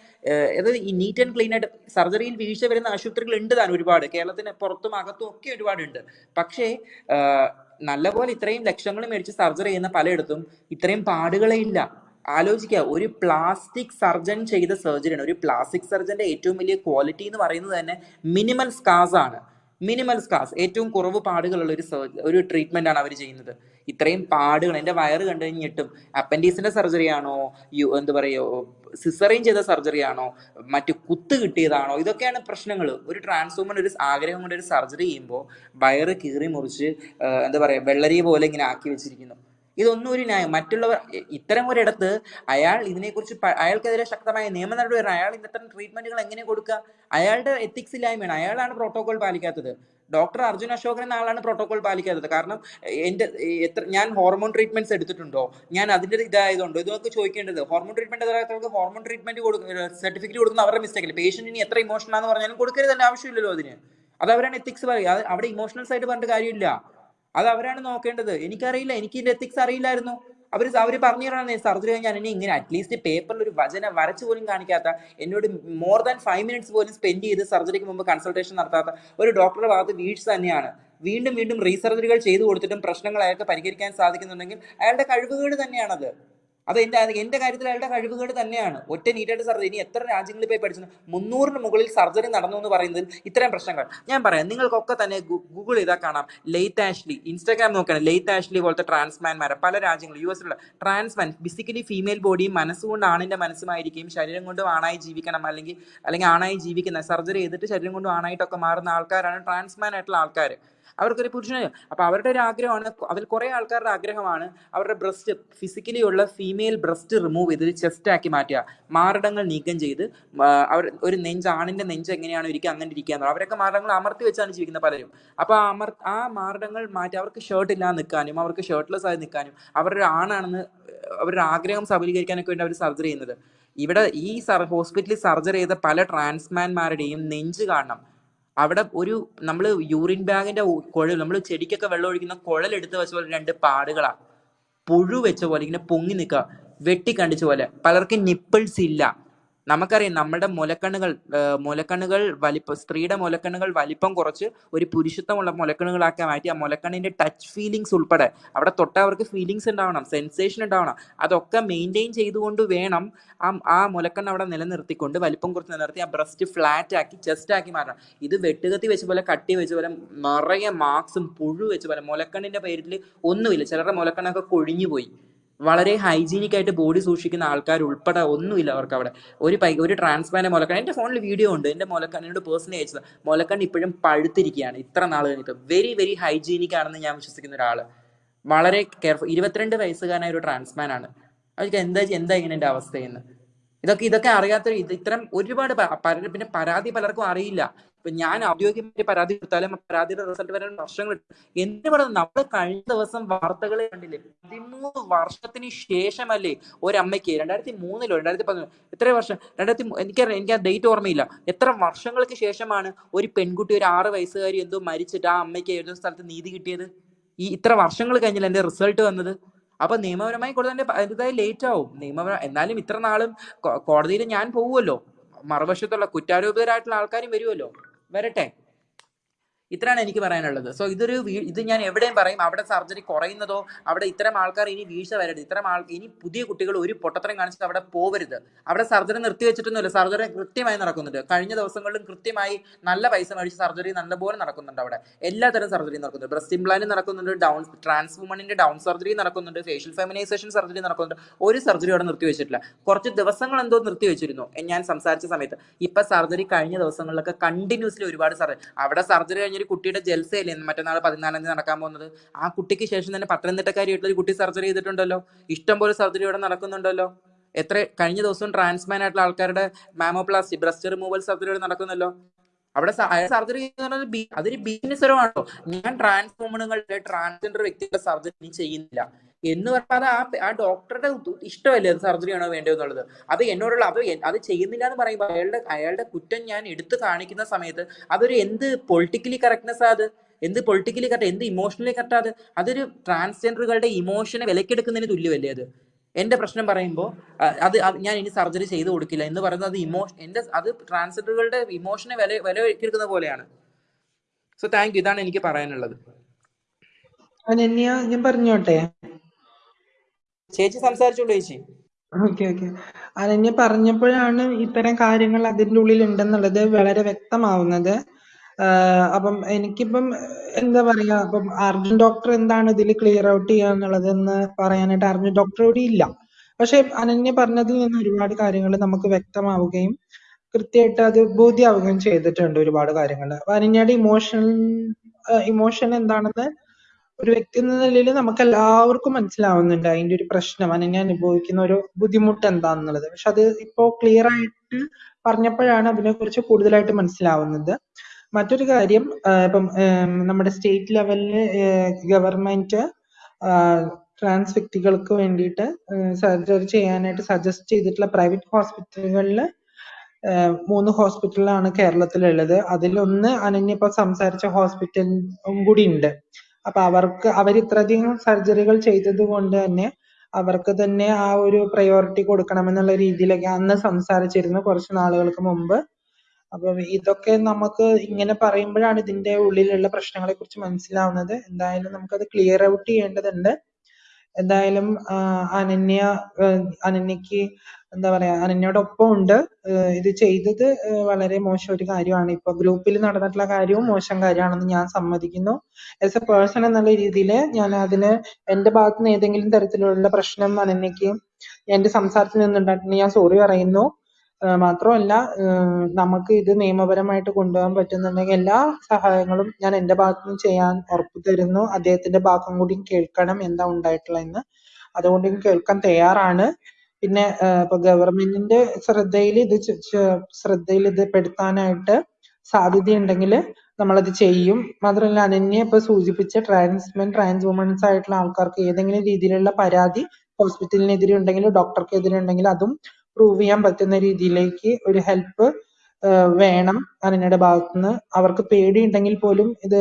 അതായത് ഈ നീറ്റ് ആൻഡ് ക്ലീൻ ആയിട്ട് സർജറിയിൽ വീഴ്ച വരുന്ന ആശുപത്രികൾ ഉണ്ട് താൻ ഒരുപാട്. കേരളത്തിന് പുറത്തും അകത്തും ഒക്കെ ഒരുപാടുണ്ട് പക്ഷേ നല്ലപോലെ ഇത്രയും ലക്ഷങ്ങൾ മേടിച്ച് സർജറി ചെയ്യുന്ന പലയിടത്തും ഇത്രയും പാടുകളേ ഇല്ല. ആലോചിക്കുക. ഒരു പ്ലാസ്റ്റിക് സർജൻ ചെയ്ത സർജറിയാണ് ഒരു പ്ലാസ്റ്റിക് സർജന്റെ ഏറ്റവും വലിയ ക്വാളിറ്റി എന്ന് പറയുന്നത് തന്നെ മിനിമൽ സ്കാസ് ആണ്. മിനിമൽ സ്കാസ് ഏറ്റവും കുറവ് പാടുകളുള്ള ഒരു സർജ ഒരു ട്രീറ്റ്മെന്റ് ആണ് അവർ ചെയ്യുന്നത്. ഇത്രയും പാടുകൾ എന്റെ വയറ് കണ്ടു കഴിഞ്ഞിട്ടും അപ്പൻഡീസിന്റെ സർജറി ആണോ യു- എന്താ പറയുക സിസറിൻ ചെയ്ത സർജറി ആണോ മറ്റു കുത്ത് കിട്ടിയതാണോ ഇതൊക്കെയാണ് പ്രശ്നങ്ങൾ ഒരു ട്രാൻസ്ഫോമർ ഒരു ആഗ്രഹം കൊണ്ട് ഒരു സർജറി ചെയ്യുമ്പോൾ വയറ് കീറി മുറിച്ച് എന്താ പറയുക വെള്ളരി പോലെ ഇങ്ങനെ ആക്കി വെച്ചിരിക്കുന്നു. ഇതൊന്നും ഒരു ന്യായം. മറ്റുള്ളവർ ഇത്തരം ഒരിടത്ത് അയാൾ ഇതിനെക്കുറിച്ച് അയാൾക്കെതിരെ ശക്തമായ നിയമ നടപടി വരണം. അയാൾ ഇത്തരം ട്രീറ്റ്മെന്റുകൾ എങ്ങനെ കൊടുക്കുക? അയാളുടെ എത്തിക്സ് ഇല്ലായ്മയാണ്. അയാളാണ് പ്രോട്ടോകോൾ പാലിക്കാത്തത്. ഡോക്ടർ അർജുൻ അശോകൻ എന്ന ആളാണ് പ്രോട്ടോകോൾ പാലിക്കാത്തത്. കാരണം എന്റെ എത്ര ഞാൻ ഹോർമോൺ ട്രീറ്റ്മെന്റ്സ് എടുത്തിട്ടുണ്ടോ? ഞാൻ അതിന്റെ ഇതായതുകൊണ്ടോ? ഇതൊക്കെ ചോദിക്കേണ്ടത് ഹോർമോൺ ട്രീറ്റ്മെന്റ് എതിരാത്തവർക്ക് ഹോർമോൺ ട്രീറ്റ്മെന്റ് കൊടുക്കുന്ന സർട്ടിഫിക്കറ്റ് കൊടുക്കുന്ന അവരുടെ മിസ്റ്റേക്ക് പേഷ്യന്റ് ഇനി എത്ര ഇമോഷണൽ ആണെന്ന് പറഞ്ഞാലും കൊടുക്കരുത് ആവശ്യമില്ലല്ലോ അതിന്. അത് അവരാണ് എത്തിക്സ് പറയുക അവിടെ ഇമോഷണൽസ് ആയിട്ട് പറഞ്ഞിട്ട് കാര്യമില്ല. അത് അവരാണ് നോക്കേണ്ടത്. എനിക്കറിയില്ല. എനിക്ക് ഇതിന്റെ എത്തിക്സ് അറിയില്ലായിരുന്നു. അവർ അവർ പറഞ്ഞു തരണം സർജറി കഴിഞ്ഞാൽ എന്നെ ഇങ്ങനെ അറ്റ്ലീസ്റ്റ് പേപ്പറിൽ ഒരു വചന വരച്ചു പോലും കാണിക്കാത്ത എന്നോട് മോർ ദാൻ ഫൈവ് മിനിറ്റ്സ് പോലും സ്പെൻഡ് ചെയ്ത് സർജറിക്ക് മുമ്പ് കൺസൾട്ടേഷൻ നടത്താത്ത ഒരു ഡോക്ടറുടെ ഭാഗത്ത് വീഴ്ച തന്നെയാണ്. വീണ്ടും വീണ്ടും റീസർജറികൾ ചെയ്തു കൊടുത്തിട്ടും പ്രശ്നങ്ങൾ അയാൾക്ക് പരിഹരിക്കാൻ സാധിക്കുന്നുണ്ടെങ്കിൽ അയാളുടെ കഴിവുകേട് തന്നെയാണത്. അത് എന്റെ എന്റെ കാര്യത്തിൽ അയാളുടെ കഴിവുകേട് തന്നെയാണ്. ഒറ്റ നീറ്റായിട്ട് സർജറി ഇനി എത്ര രാജ്യങ്ങളിൽ പോയി പഠിച്ചു? മുന്നൂറിന് മുകളിൽ സർജറി നടന്നു എന്ന് പറയുന്നതിൽ ഇത്രയും പ്രശ്നങ്ങൾ. ഞാൻ പറയാം നിങ്ങൾക്കൊക്കെ തന്നെ ഗൂഗിൾ ചെയ്താൽ കാണാം. ലേറ്റ് ആഷ്ലി ഇൻസ്റ്റാഗ്രാം നോക്കണം ലേറ്റ് ആഷ്ലി പോലത്തെ ട്രാൻസ്മാൻമാരെ പല രാജ്യങ്ങളും യു എസിലുള്ള ട്രാൻസ്മാൻ ബേസിക്കലി ഫീമെയിൽ ബോഡിയും മനസ്സുകൊണ്ട് ആണിന്റെ മനസ്സുമായിരിക്കും ശരീരം കൊണ്ടും ആണായി ജീവിക്കണം. അല്ലെങ്കിൽ അല്ലെങ്കിൽ ആണായി ജീവിക്കുന്ന സർജറി ചെയ്തിട്ട് ശരീരം കൊണ്ടും ആണായിട്ടൊക്കെ മാറുന്ന ആൾക്കാരാണ് ട്രാൻസ്മാൻ ആയിട്ടുള്ള ആൾക്കാർ അവർക്കൊരു പുരുഷനെ അപ്പൊ അവരുടെ ഒരു ആഗ്രഹമാണ് അതിൽ കുറെ ആൾക്കാരുടെ ആഗ്രഹമാണ്. അവരുടെ ബ്രസ്റ്റ് ഫിസിക്കലി ഉള്ള ഫീമെയിൽ ബ്രസ്റ്റ് റിമൂവ് ചെയ്ത് ചെസ്റ്റ് ആക്കി മാറ്റുക. മാറിടങ്ങൾ നീക്കം ചെയ്ത് അവർ ഒരു നെഞ്ച് ആണിന്റെ നെഞ്ച് എങ്ങനെയാണ് ഇരിക്കുക അങ്ങനെ ഇരിക്കുക. അവരൊക്കെ മാറിടങ്ങൾ അമർത്തി വെച്ചാണ് ജീവിക്കുന്ന പലരും. അപ്പൊ ആ അമർ ആ മാറിടങ്ങൾ മാറ്റി അവർക്ക് ഷർട്ട് ഇല്ലാതെ നിൽക്കാനും അവർക്ക് ഷർട്ട്ലെസ് ആയി നിൽക്കാനും അവരുടെ ആണാണെന്ന് അവരുടെ ആഗ്രഹം സഫലീകരിക്കാനൊക്കെ വേണ്ടി അവർ സർജറി ചെയ്യുന്നത്. ഇവിടെ ഈ ഹോസ്പിറ്റലിൽ സർജറി ചെയ്ത പല ട്രാൻസ്മാൻമാരുടെയും നെഞ്ച് കാണണം. അവിടെ ഒരു നമ്മൾ യൂറിൻ ബാഗിന്റെ കുഴൽ നമ്മൾ ചെടിക്കൊക്കെ വെള്ളം ഒഴിക്കുന്ന കുഴൽ എടുത്ത് വെച്ച പോലെ രണ്ട് പാടുകളാ. പുഴു വെച്ച പോലെ ഇങ്ങനെ പൊങ്ങി നിൽക്കുക വെട്ടിക്കണ്ടിച്ച പോലെ. പലർക്കും നിപ്പിൾസ് ഇല്ല. നമുക്കറിയാം നമ്മുടെ മുലക്കണ്ണുകൾ മുലക്കണ്ണുകൾ വലിപ്പം സ്ത്രീയുടെ മുലക്കണ്ണുകൾ വലിപ്പം കുറച്ച് ഒരു പുരുഷത്വമുള്ള മുലക്കണ്ണുകളാക്കാൻ മാറ്റി ആ മുലക്കണ്ണിന്റെ ടച്ച് ഫീലിങ്സ് ഉൾപ്പെടെ. അവിടെ തൊട്ട് അവർക്ക് ഫീലിങ്സ് ഉണ്ടാവണം സെൻസേഷൻ ഉണ്ടാവണം. അതൊക്കെ മെയിന്റെയിൻ ചെയ്തുകൊണ്ട് വേണം ആ ആ മുലക്കണ്ണ് അവിടെ നിലനിർത്തിക്കൊണ്ട് വലിപ്പം കുറച്ച് നിലനിർത്തി ആ ബ്രസ്റ്റ് ഫ്ലാറ്റ് ആക്കി ചെസ്റ്റ് ആക്കി മാറ്റണം. ഇത് വെട്ടുകത്തി വെച്ച പോലെ കട്ടി വെച്ച പോലെ നിറയെ മാർക്സും പുഴു വെച്ച പോലെ മുലക്കണ്ണിന്റെ പേരിൽ ഒന്നുമില്ല. ചിലരുടെ മുലക്കണ്ണൊക്കെ കൊഴിഞ്ഞു പോയി വളരെ ഹൈജീനിക് ആയിട്ട് ബോഡി സൂക്ഷിക്കുന്ന ആൾക്കാർ ഉൾപ്പെടെ ഒന്നുമില്ല അവർക്ക് അവിടെ ഒരു പൈ ഒരു ട്രാൻസ്പാരന്റ് മുലക്കണ്ണ് എന്റെ ഫോണിൽ വീഡിയോ ഉണ്ട്. എന്റെ മുലക്കണ്ണിനോട് പേഴ്സണലി അയച്ചത്. മുലക്കണ്ണ് ഇപ്പോഴും പഴുത്തിരിക്കുകയാണ്. ഇത്ര നാൾ കഴിഞ്ഞിട്ട്. വെരി വെരി ഹൈജീനിക് ആണെന്ന് ഞാൻ വിശ്വസിക്കുന്ന ഒരാൾ വളരെ കെയർഫുൾ ഇരുപത്തിരണ്ട് വയസ്സുകാരനായ ഒരു ട്രാൻസ്മാൻ ആണ് അവർക്ക് എന്താ എന്താ ഇങ്ങനെ എന്റെ അവസ്ഥയെന്ന്? ഇതൊക്കെ ഇതൊക്കെ അറിയാത്ത ഇത് ഇത്തരം ഒരുപാട് പിന്നെ പരാതി പലർക്കും അറിയില്ല. ഇപ്പൊ ഞാൻ ഔദ്യോഗികമായി പരാതി കൊടുത്താലും പരാതിയുടെ റിസൾട്ട് വരാൻ വർഷങ്ങൾ എന്ത് പറയുന്നത് നമ്മൾ കഴിഞ്ഞ ദിവസം വാർത്തകളെ കണ്ടില്ലേ? പതിമൂന്ന് വർഷത്തിന് ശേഷമല്ലേ ഒരമ്മയ്ക്ക് രണ്ടായിരത്തി മൂന്നിലോ രണ്ടായിരത്തി പതിനൊന്ന് എത്ര വർഷം? രണ്ടായിരത്തി എനിക്കറിയാം എനിക്ക് ആ ഡേറ്റ് ഓർമ്മയില്ല. എത്ര വർഷങ്ങൾക്ക് ശേഷമാണ് ഒരു പെൺകുട്ടി ഒരു ആറ് വയസ്സുകാരി എന്തോ മരിച്ചിട്ട് ആ അമ്മയ്ക്ക് ഏതോ സ്ഥലത്ത് നീതി കിട്ടിയത്? ഈ ഇത്ര വർഷങ്ങൾ കഴിഞ്ഞില്ല എന്റെ റിസൾട്ട് വന്നത്? അപ്പൊ നിയമപരമായി കൂടുതൽ എന്റെ അതിന്റെതായി ലേറ്റ് ആവും. നിയമപര എന്നാലും ഇത്ര നാളും കോടതിയിൽ ഞാൻ പോവുമല്ലോ. മറുവശത്തുള്ള കുറ്റാരോപിതരായിട്ടുള്ള ആൾക്കാരും വരുമല്ലോ. വരട്ടെ ഇത്രയാണ് എനിക്ക് പറയാനുള്ളത്. സോ ഇതൊരു ഇത് ഞാൻ എവിടെയും പറയും അവിടെ സർജറി കുറയുന്നതോ അവിടെ ഇത്തരം ആൾക്കാർ ഇനി വീഴ്ച വരരുത്. ഇത്തരം ആൾ ഇനി പുതിയ കുട്ടികൾ ഒരു പൊട്ടത്തരം കാണിച്ചിട്ട് അവിടെ പോവരുത്. അവിടെ സർജറി നിർത്തിവെച്ചിട്ടൊന്നുമില്ല സർജറി കൃത്യമായി നടക്കുന്നുണ്ട്. കഴിഞ്ഞ ദിവസങ്ങളിലും കൃത്യമായി നല്ല പൈസ മേടിച്ച് സർജറി നല്ലപോലെ നടക്കുന്നുണ്ട് അവിടെ. എല്ലാത്തരം സർജറി നടക്കുന്നുണ്ട്. ബ്രസ്റ്റ് ഇംപ്ലാന്റ് നടക്കുന്നുണ്ട് ഡൗൺ ട്രാൻസ് വുമണിന്റെ ഡൗൺ സർജറി നടക്കുന്നുണ്ട് ഫേഷ്യൽ ഫെമിനൈസേഷൻ സർജറി നടക്കുന്നുണ്ട്. ഒരു സർജറി അവിടെ നിർത്തി വെച്ചിട്ടില്ല. കുറച്ച് ദിവസങ്ങൾ എന്തോ നിർത്തി വെച്ചിരുന്നു. ഞാൻ സംസാരിച്ച സമയത്ത്. ഇപ്പൊ സർജറി കഴിഞ്ഞ ദിവസങ്ങളിലൊക്കെ കണ്ടിന്യൂസ്ലി ഒരുപാട് സർജറി അവിടെ സർജറി കഴിഞ്ഞൊരു കുട്ടിയുടെ ജൽസയല്ലേ മറ്റന്നാൾ പതിനാലാം തീയതി നടക്കാൻ പോകുന്നത്? ആ കുട്ടിക്ക് ശേഷം തന്നെ പത്തനംതിട്ടക്കാരിയായിട്ടുള്ള ഒരു കുട്ടി സർജറി ചെയ്തിട്ടുണ്ടല്ലോ. ഇഷ്ടംപോലെ സർജറി ഇവിടെ നടക്കുന്നുണ്ടല്ലോ. എത്ര കഴിഞ്ഞ ദിവസം ട്രാൻസ്മാൻ ആയിട്ടുള്ള ആൾക്കാരുടെ മാമോപ്ലാസ്റ്റി ബ്രസ്റ്റ് റിമൂവൽ സർജറി ഇവിടെ നടക്കുന്നല്ലോ അവിടെ സർജറി അതൊരു ബിസിനസ് പരമാണോ ഞാൻ ട്രാൻസ് വുമണുകളുടെ ട്രാൻസ്ജെൻഡർ വ്യക്തികളുടെ സർജറി ചെയ്യുന്നില്ല. എന്ന് പറഞ്ഞാൽ അത് ആ ആ ഡോക്ടറുടെ ഇഷ്ടമല്ലേ അത് സർജറി ആണോ വേണ്ടത് എന്നുള്ളത്? അത് എന്നോടുള്ള അത് അത് ചെയ്യുന്നില്ല എന്ന് പറയുമ്പോൾ അയാളുടെ അയാളുടെ കുറ്റം ഞാൻ എടുത്തു കാണിക്കുന്ന സമയത്ത് അതൊരു എന്ത് പൊളിറ്റിക്കലി കറക്റ്റ്നെസ് അത്? എന്ത് പൊളിറ്റിക്കലി കറക്റ്റ് എന്ത് ഇമോഷണലി കറക്റ്റ് അത്? അതൊരു ട്രാൻസ്ജെൻഡറുകളുടെ ഇമോഷനെ വിലക്കെടുക്കുന്നതിന് തുല്യമല്ലേ അത്? എന്റെ പ്രശ്നം പറയുമ്പോൾ അത് ഞാൻ ഇനി സർജറി ചെയ്തു കൊടുക്കില്ല എന്ന് പറയുന്നത് അത് ഇമോഷൻ എന്റെ അത് ട്രാൻസ്ജെൻഡറുകളുടെ ഇമോഷനെ വില വില എടുക്കുന്ന പോലെയാണ്. സോ താങ്ക് യു ഇതാണ് എനിക്ക് പറയാനുള്ളത്. ഞാൻ പറഞ്ഞോട്ടെ? ചേച്ചി സംസാരിച്ചോളൂ ചേച്ചി. Okay okay. അനന്യ പറഞ്ഞപ്പോഴാണ് ഇത്തരം കാര്യങ്ങൾ അതിന്റെ ഉള്ളിൽ ഉണ്ടെന്നുള്ളത് വളരെ വ്യക്തമാവുന്നത്. അപ്പം എനിക്കിപ്പം എന്താ പറയാ അപ്പം അർജുൻ ഡോക്ടർ എന്താണ് ഇതിൽ ക്ലിയർ ഔട്ട് ചെയ്യുക എന്നുള്ളതെന്ന് പറയാനായിട്ട് അർജുൻ ഡോക്ടർ ഇവിടെ ഇല്ല. പക്ഷെ അനന്യ പറഞ്ഞതിൽ നിന്ന് ഒരുപാട് കാര്യങ്ങൾ നമുക്ക് വ്യക്തമാവുകയും കൃത്യമായിട്ട് അത് ബോധ്യാവുകയും ചെയ്തിട്ടുണ്ട് ഒരുപാട് കാര്യങ്ങൾ. അപ്പൊ അനന്യയുടെ ഇമോഷൻ ഇമോഷൻ എന്താണെന്ന് ഒരു വ്യക്തി എന്ന നിലയിൽ നമുക്ക് എല്ലാവർക്കും മനസ്സിലാവുന്നുണ്ട് അതിന്റെ ഒരു പ്രശ്നം അനന്യ അനുഭവിക്കുന്ന ഒരു ബുദ്ധിമുട്ട് എന്താന്നുള്ളത്. പക്ഷെ അത് ഇപ്പോ ക്ലിയർ ആയിട്ട് പറഞ്ഞപ്പോഴാണ് അതിനെ കുറിച്ച് കൂടുതലായിട്ട് മനസ്സിലാവുന്നത്. മറ്റൊരു കാര്യം ഇപ്പം നമ്മുടെ സ്റ്റേറ്റ് ലെവലിൽ ഗവൺമെന്റ് ട്രാൻസ് വ്യക്തികൾക്ക് വേണ്ടിയിട്ട് സർജറി ചെയ്യാനായിട്ട് സജസ്റ്റ് ചെയ്തിട്ടുള്ള പ്രൈവറ്റ് ഹോസ്പിറ്റലുകളിൽ മൂന്ന് ഹോസ്പിറ്റലാണ് കേരളത്തിലുള്ളത്. അതിലൊന്ന് അനന്യ ഇപ്പൊ സംസാരിച്ച ഹോസ്പിറ്റലും കൂടി ഉണ്ട്. അപ്പൊ അവർക്ക് അവർ ഇത്രയധികം സർജറികൾ ചെയ്തത് കൊണ്ട് തന്നെ അവർക്ക് തന്നെ ആ ഒരു പ്രയോറിറ്റി കൊടുക്കണമെന്നുള്ള രീതിയിലൊക്കെ അന്ന് സംസാരിച്ചിരുന്നു കുറച്ച് നാളുകൾക്ക് മുമ്പ്. അപ്പൊ ഇതൊക്കെ നമുക്ക് ഇങ്ങനെ പറയുമ്പോഴാണ് ഇതിന്റെ ഉള്ളിലുള്ള പ്രശ്നങ്ങളെ കുറിച്ച് മനസ്സിലാവുന്നത്. എന്തായാലും നമുക്കത് ക്ലിയർ ഔട്ട് ചെയ്യേണ്ടതുണ്ട്. എന്തായാലും അനന്യ ഏർ അനന്യക്ക് എന്താ പറയാ അനന്യയോടൊപ്പം ഉണ്ട്. ഏർ ഇത് ചെയ്തത് ഏർ വളരെ മോശം ഒരു കാര്യമാണ്. ഇപ്പൊ ഗ്രൂപ്പിൽ നടന്നിട്ടുള്ള കാര്യവും മോശം കാര്യമാണെന്ന് ഞാൻ സമ്മതിക്കുന്നു. As a person എന്നുള്ള രീതിയിൽ ഞാൻ അതിന് എന്റെ ഭാഗത്തുനിന്ന് ഏതെങ്കിലും തരത്തിലുള്ള പ്രശ്നം അനന്യക്ക് എന്റെ സംസാരത്തിൽ നിന്നുണ്ടായിട്ടുണ്ടെങ്കിൽ ഞാൻ സോറി പറയുന്നു. ഏർ മാത്രമല്ല ഏർ നമുക്ക് ഇത് നിയമപരമായിട്ട് കൊണ്ടുപോകാൻ പറ്റുന്നുണ്ടെങ്കിൽ എല്ലാ സഹായങ്ങളും ഞാൻ എന്റെ ഭാഗത്തുനിന്ന് ചെയ്യാൻ ഉറപ്പ് തരുന്നു. അദ്ദേഹത്തിന്റെ ഭാഗം കൂടി കേൾക്കണം എന്താ ഉണ്ടായിട്ടുള്ളതെന്ന്. അതുകൊണ്ട് കേൾക്കാൻ തയ്യാറാണ്. പിന്നെ ഏർ ഇപ്പൊ ഗവൺമെന്റിന്റെ ശ്രദ്ധയിൽ ഇത് ശ്രദ്ധയിൽ ഇത് പെടുത്താനായിട്ട് സാധ്യതയുണ്ടെങ്കിൽ നമ്മളത് ചെയ്യും. മാത്രമല്ല അനന്യ ഇപ്പൊ സൂചിപ്പിച്ച ട്രാൻസ്മെൻ ട്രാൻസ് വുമൻസ് ആയിട്ടുള്ള ആൾക്കാർക്ക് ഏതെങ്കിലും രീതിയിലുള്ള പരാതി ഹോസ്പിറ്റലിനെതിരെ ഉണ്ടെങ്കിൽ ഡോക്ടർക്കെതിരെ ഉണ്ടെങ്കിൽ അതും പ്രൂവ് ചെയ്യാൻ പറ്റുന്ന രീതിയിലേക്ക് ഒരു ഹെൽപ്പ് വേണം അനന്യയുടെ ഭാഗത്തുനിന്ന്. അവർക്ക് പേടിയുണ്ടെങ്കിൽ പോലും ഇത്